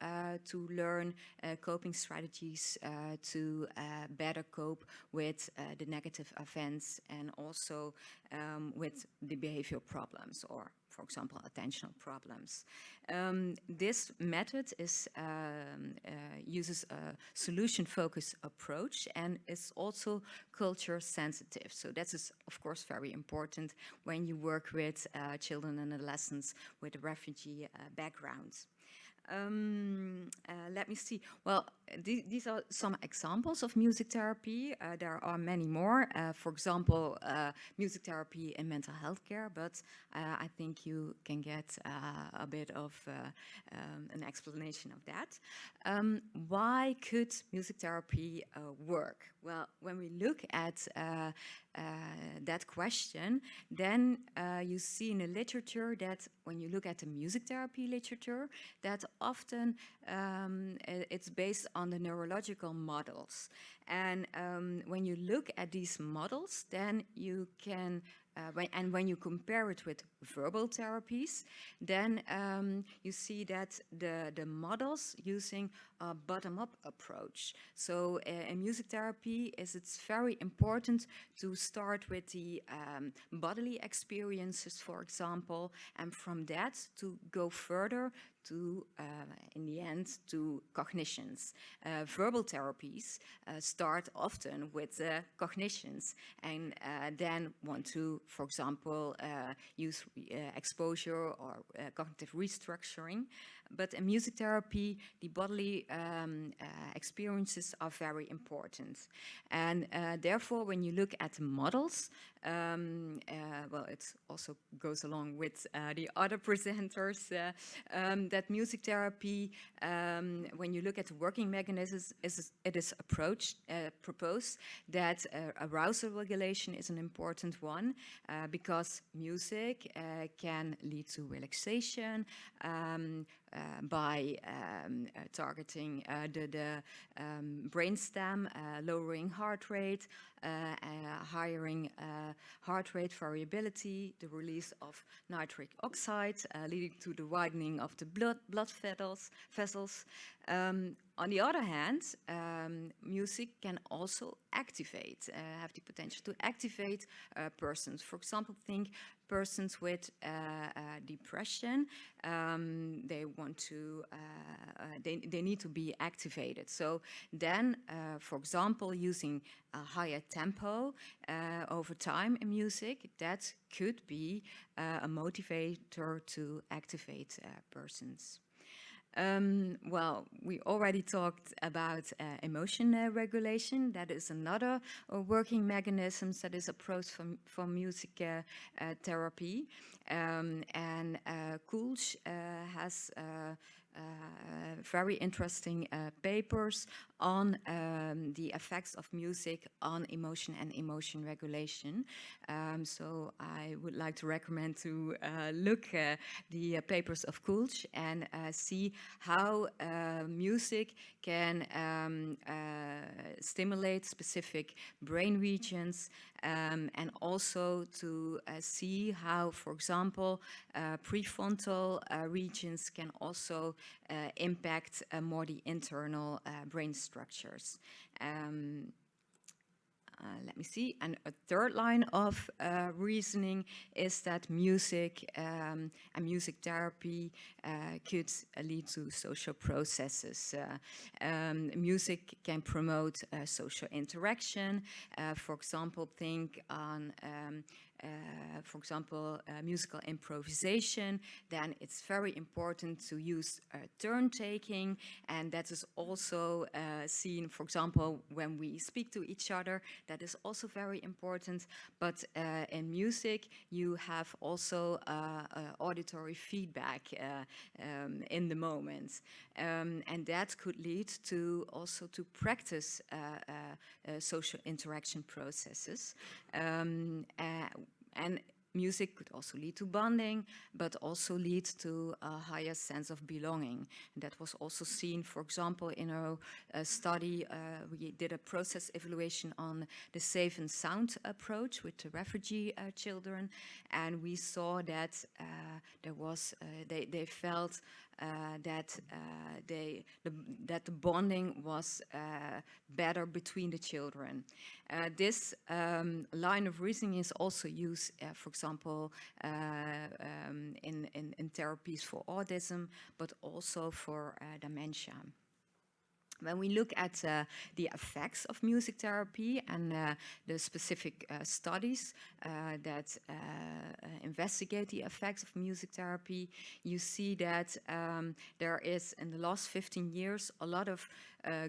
to learn coping strategies to better cope with uh, the negative events and also um, with the behavioral problems or for example, attentional problems. Um, this method is, um, uh, uses a solution-focused approach and is also culture sensitive. So that is, of course, very important when you work with uh, children and adolescents with refugee uh, background. Um, uh, let me see. Well, th these are some examples of music therapy. Uh, there are many more. Uh, for example, uh, music therapy in mental health care, but uh, I think you can get uh, a bit of um, an explanation of that. Um, why could music therapy work? Well, when we look at that question, then you see in the literature that when you look at the music therapy literature, that often um, it's based on the neurological models. And um, when you look at these models, then you can uh, when, and when you compare it with verbal therapies, then um, you see that the, the models using a bottom-up approach. So uh, in music therapy, is it's very important to start with the um, bodily experiences, for example, and from that to go further to, uh, in the end, to cognitions. Uh, verbal therapies uh, start often with cognitions and uh, then want to, for example, uh, use exposure or cognitive restructuring. But in music therapy, the bodily um, experiences are very important. And therefore, when you look at models, um, well, it also goes along with the other presenters, um, that music therapy, um, when you look at the working mechanisms, is, it is approached, uh, proposed that uh, arousal regulation is an important one uh, because music uh, can lead to relaxation um, uh, by um, uh, targeting the, the um, brainstem, lowering heart rate, hiring heart rate variability, the release of nitric oxide, leading to the widening of the blood, blood vessels. vessels. Um, on the other hand, um, music can also activate, uh, have the potential to activate uh, persons. For example, think persons with uh, uh depression, um, they want to, uh, uh, they, they need to be activated. So then, for example, using a higher tempo over time in music, that could be a motivator to activate persons. Um, well, we already talked about uh, emotion uh, regulation. That is another uh, working mechanism that is approached from, music uh, uh, therapy. Um, and uh, Koelsch has uh, very interesting uh, papers on um, the effects of music on emotion and emotion regulation. Um, so I would like to recommend to uh, look the papers of Koelsch and see how music can um, stimulate specific brain regions um, and also to uh, see how, for example, uh, prefrontal uh, regions can also uh, impact uh, more the internal uh, brain structures. Um, uh, let me see. And a third line of uh, reasoning is that music um, and music therapy uh, could lead to social processes. Um, music can promote social interaction. for example, think on um, uh, for example, uh, musical improvisation, then it's very important to use uh, turn taking. And that is also uh, seen, for example, when we speak to each other, that is also very important. But uh, in music, you have also auditory feedback um, in the moment. Um, and that could lead to also to practice social interaction processes. Um, and music could also lead to bonding, but also lead to a higher sense of belonging. And that was also seen, for example, in our uh, study, uh, we did a process evaluation on the safe and sound approach with the refugee uh, children, and we saw that uh, there was, uh, they, they felt that uh, they the, that the bonding was uh, better between the children. this um, line of reasoning is also used, for example, um, in, in, in therapies for autism, but also for dementia. When we look at uh, the effects of music therapy and uh, the specific uh, studies uh, that uh, uh, investigate the effects of music therapy, you see that um, there is, in the last 15 years, a lot of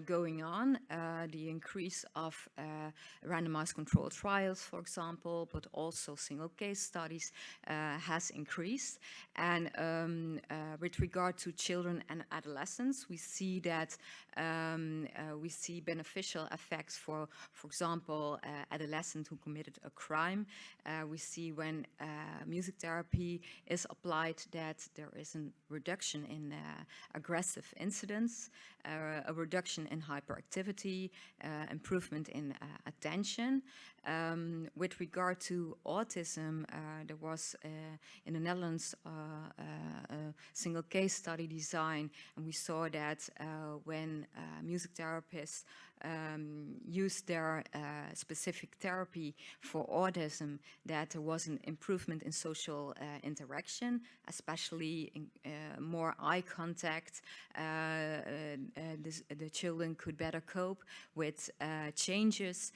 going on. the increase of randomized controlled trials, for example, but also single case studies has increased. And um, with regard to children and adolescents, we see that um, uh, we see beneficial effects for, for example, uh, adolescents who committed a crime. Uh, we see when uh, music therapy is applied that there is a reduction in uh, aggressive incidents, uh, a reduction in hyperactivity, uh, improvement in uh, attention. Um, with regard to autism, uh, there was in the Netherlands a single case study design, and we saw that when music therapists um, used their specific therapy for autism, that there was an improvement in social interaction, especially in, more eye contact. The, the, children could better cope with changes.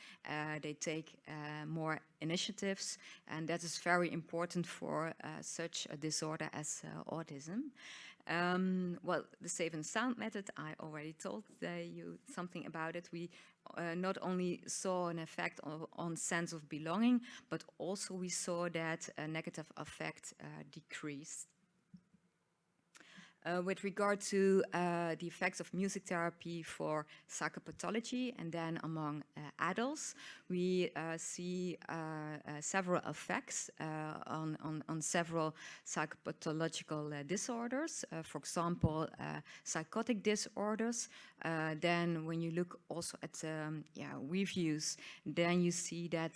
they take uh, more initiatives, and that is very important for uh, such a disorder as uh, autism. Um, well, the safe and sound method, I already told you something about it. We uh, not only saw an effect on, on, sense of belonging, but also we saw that a negative effect uh, decreased. Uh, with regard to uh, the effects of music therapy for psychopathology and then among uh, adults, we uh, see uh, uh, several effects on, on, on, several psychopathological disorders. for example, psychotic disorders. then when you look also at um, yeah, reviews, then you see that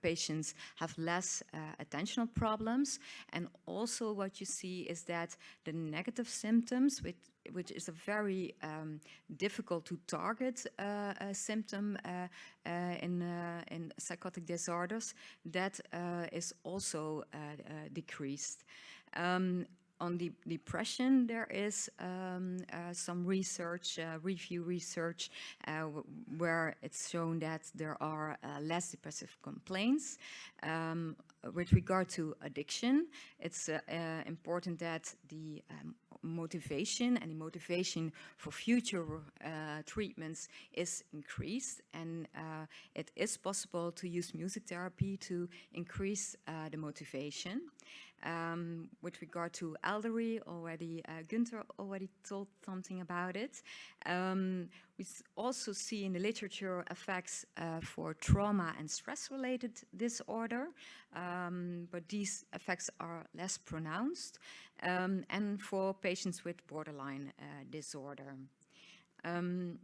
patients have less attentional problems. And also what you see is that the negative symptoms, which, which is a very um, difficult to target uh, symptom uh, uh in, uh, in psychotic disorders, that is also decreased. Um, on the depression, there is um, uh, some research, uh, review research, uh, where it's shown that there are less depressive complaints. Um, with regard to addiction, it's important that the um, motivation and the motivation for future uh, treatments is increased and uh, it is possible to use music therapy to increase uh, the motivation. Um, with regard to elderly, already uh, Günther already told something about it. Um, we also see in the literature effects uh, for trauma and stress-related disorder, um, but these effects are less pronounced, um, and for patients with borderline uh, disorder. Um,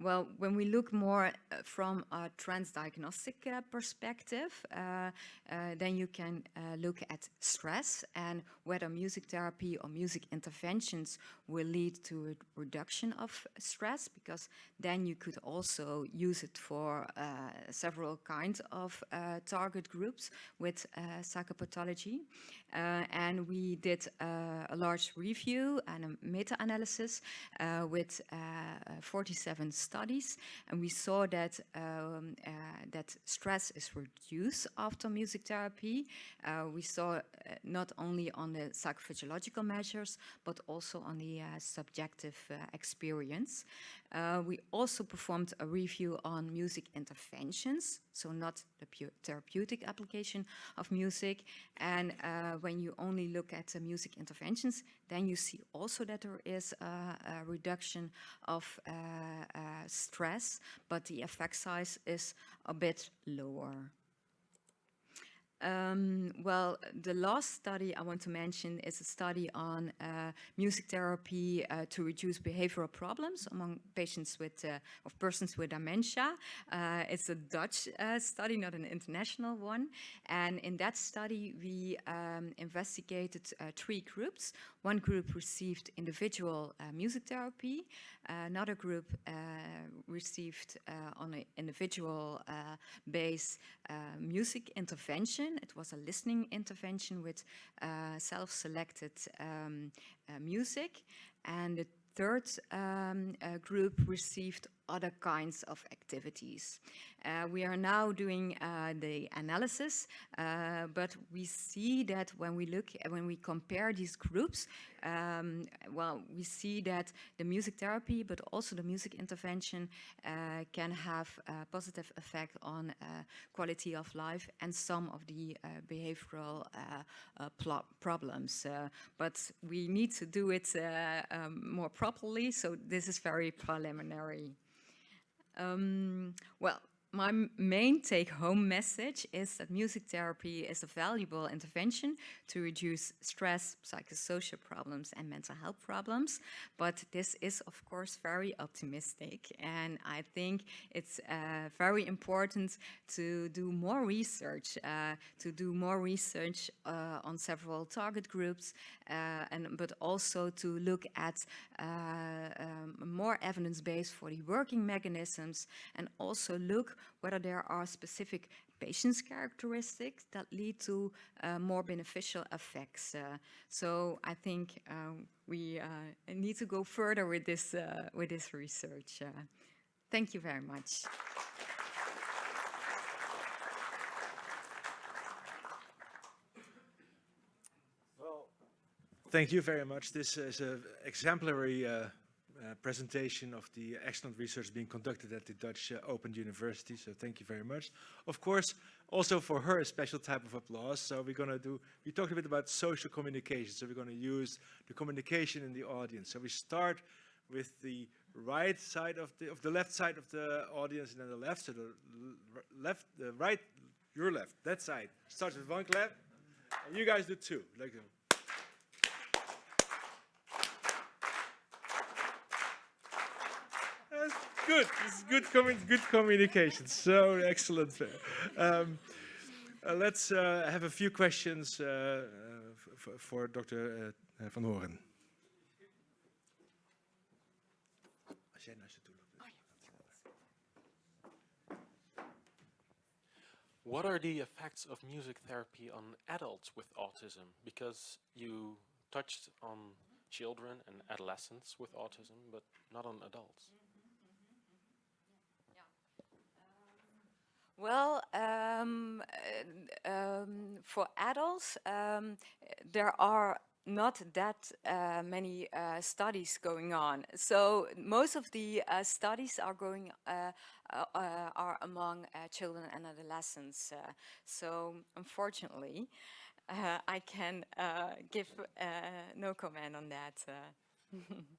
well, when we look more uh, from a transdiagnostic uh, perspective, uh, uh then you can uh, look at stress and whether music therapy or music interventions will lead to a reduction of stress, because then you could also use it for uh, several kinds of target groups with psychopathology. and we did a large review and a meta-analysis with 47 studies, and we saw that um, uh, that stress is reduced after music therapy. Uh, we saw uh, not only on the psychophysiological measures, but also on the subjective experience. we also performed a review on music interventions, so not the therapeutic application of music. And uh, when you only look at the music interventions, then you see also that there is a, a reduction of uh, uh, Uh, stress, but the effect size is a bit lower. Um, well, the last study I want to mention is a study on uh, music therapy uh, to reduce behavioral problems among patients with, uh, of persons with dementia. Uh, it's a Dutch uh, study, not an international one. And in that study, we um, investigated uh, three groups. One group received individual music therapy. another group received on an individual base music intervention intervention. It was a listening intervention with uh, self-selected um, uh, music. And the third um, uh, group received other kinds of activities. Uh, we are now doing uh, the analysis, uh, but we see that when we look, when we compare these groups, um, well, we see that the music therapy, but also the music intervention uh, can have a positive effect on uh, quality of life and some of the uh, behavioral problems. but we need to do it um, more properly, so this is very preliminary. Um, well, my main take home message is that music therapy is a valuable intervention to reduce stress, psychosocial problems, and mental health problems. But this is, of course, very optimistic. And I think it's uh, very important to do more research, uh, to do more research uh, on several target groups, uh, and but also to look at uh, um, more evidence base for the working mechanisms and also look whether there are specific patient's characteristics that lead to uh, more beneficial effects. Uh, so I think um, we uh, need to go further with this, uh, with this research. Uh, thank you very much. Well, thank you very much. This is an exemplary uh, presentation of the excellent research being conducted at the Dutch uh, Open University, so thank you very much. Of course, also for her, a special type of applause. So we're going to do, we talked a bit about social communication, so we're going to use the communication in the audience. So we start with the right side of the, of the left side of the audience and then the left, so the left, the right, your left, that side. Starts with one clap, and you guys do two, like uh, That's good. Is good, good communication. So excellent. Um, uh, let's uh, have a few questions uh, for Dr. Uh, Van Hooren. What are the effects of music therapy on adults with autism? Because you touched on children and adolescents with autism, but not on adults. Well, um, uh, um, for adults, um, there are not that uh, many uh, studies going on. So most of the uh, studies are going uh, uh, are among children and adolescents. So unfortunately, I can give no comment on that.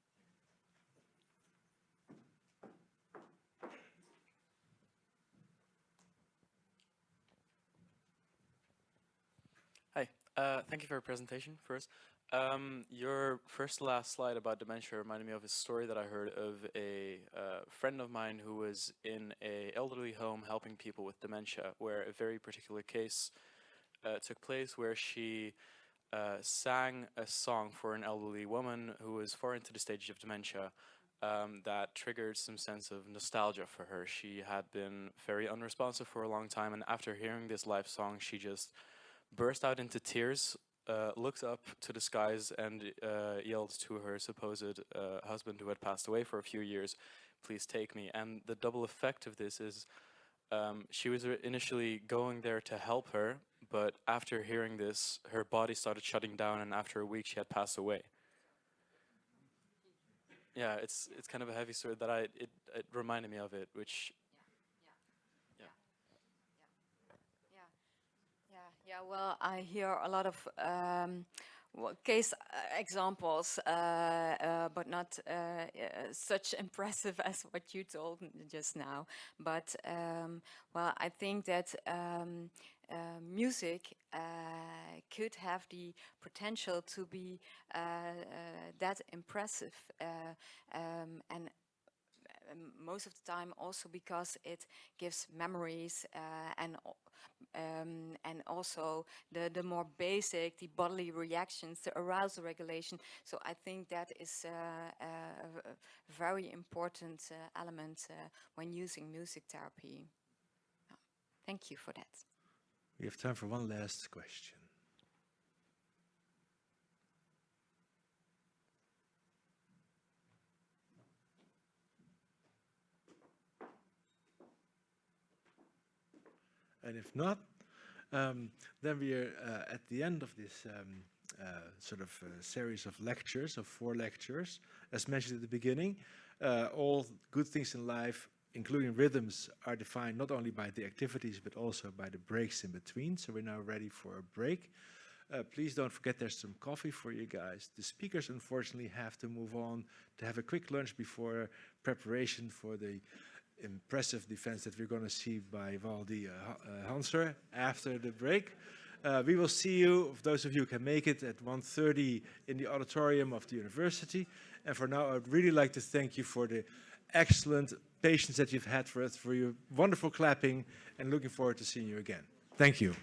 Uh. Thank you for your presentation first. Um, your first last slide about dementia reminded me of a story that I heard of a uh, friend of mine who was in a elderly home helping people with dementia, where a very particular case uh, took place where she uh, sang a song for an elderly woman who was far into the stage of dementia um, that triggered some sense of nostalgia for her. She had been very unresponsive for a long time, and after hearing this live song, she just burst out into tears, uh, looked up to the skies, and uh, yelled to her supposed uh, husband, who had passed away for a few years, "Please take me." And the double effect of this is, um, she was initially going there to help her, but after hearing this, her body started shutting down, and after a week, she had passed away. Yeah, it's it's kind of a heavy story that I it, it reminded me of it, which Yeah. Well, I hear a lot of um, case uh, examples, uh, uh, but not uh, uh, such impressive as what you told just now. But um, well, I think that um, uh, music could have the potential to be that impressive, um, and most of the time also because it gives memories and um, and also the the more basic the bodily reactions the arousal regulation. So I think that is uh, a very important uh, element uh, when using music therapy. Thank you for that. We have time for one last question. And if not, um, then we are uh, at the end of this um, uh, sort of uh, series of lectures, of four lectures. As mentioned at the beginning, uh, all good things in life, including rhythms, are defined not only by the activities, but also by the breaks in between. So we're now ready for a break. Uh, please don't forget there's some coffee for you guys. The speakers unfortunately have to move on to have a quick lunch before preparation for the impressive defense that we're going to see by Waldie uh, uh, Hanser after the break. Uh, we will see you, those of you who can make it, at 1.30 in the auditorium of the university. And for now, I'd really like to thank you for the excellent patience that you've had for us, for your wonderful clapping, and looking forward to seeing you again. Thank you.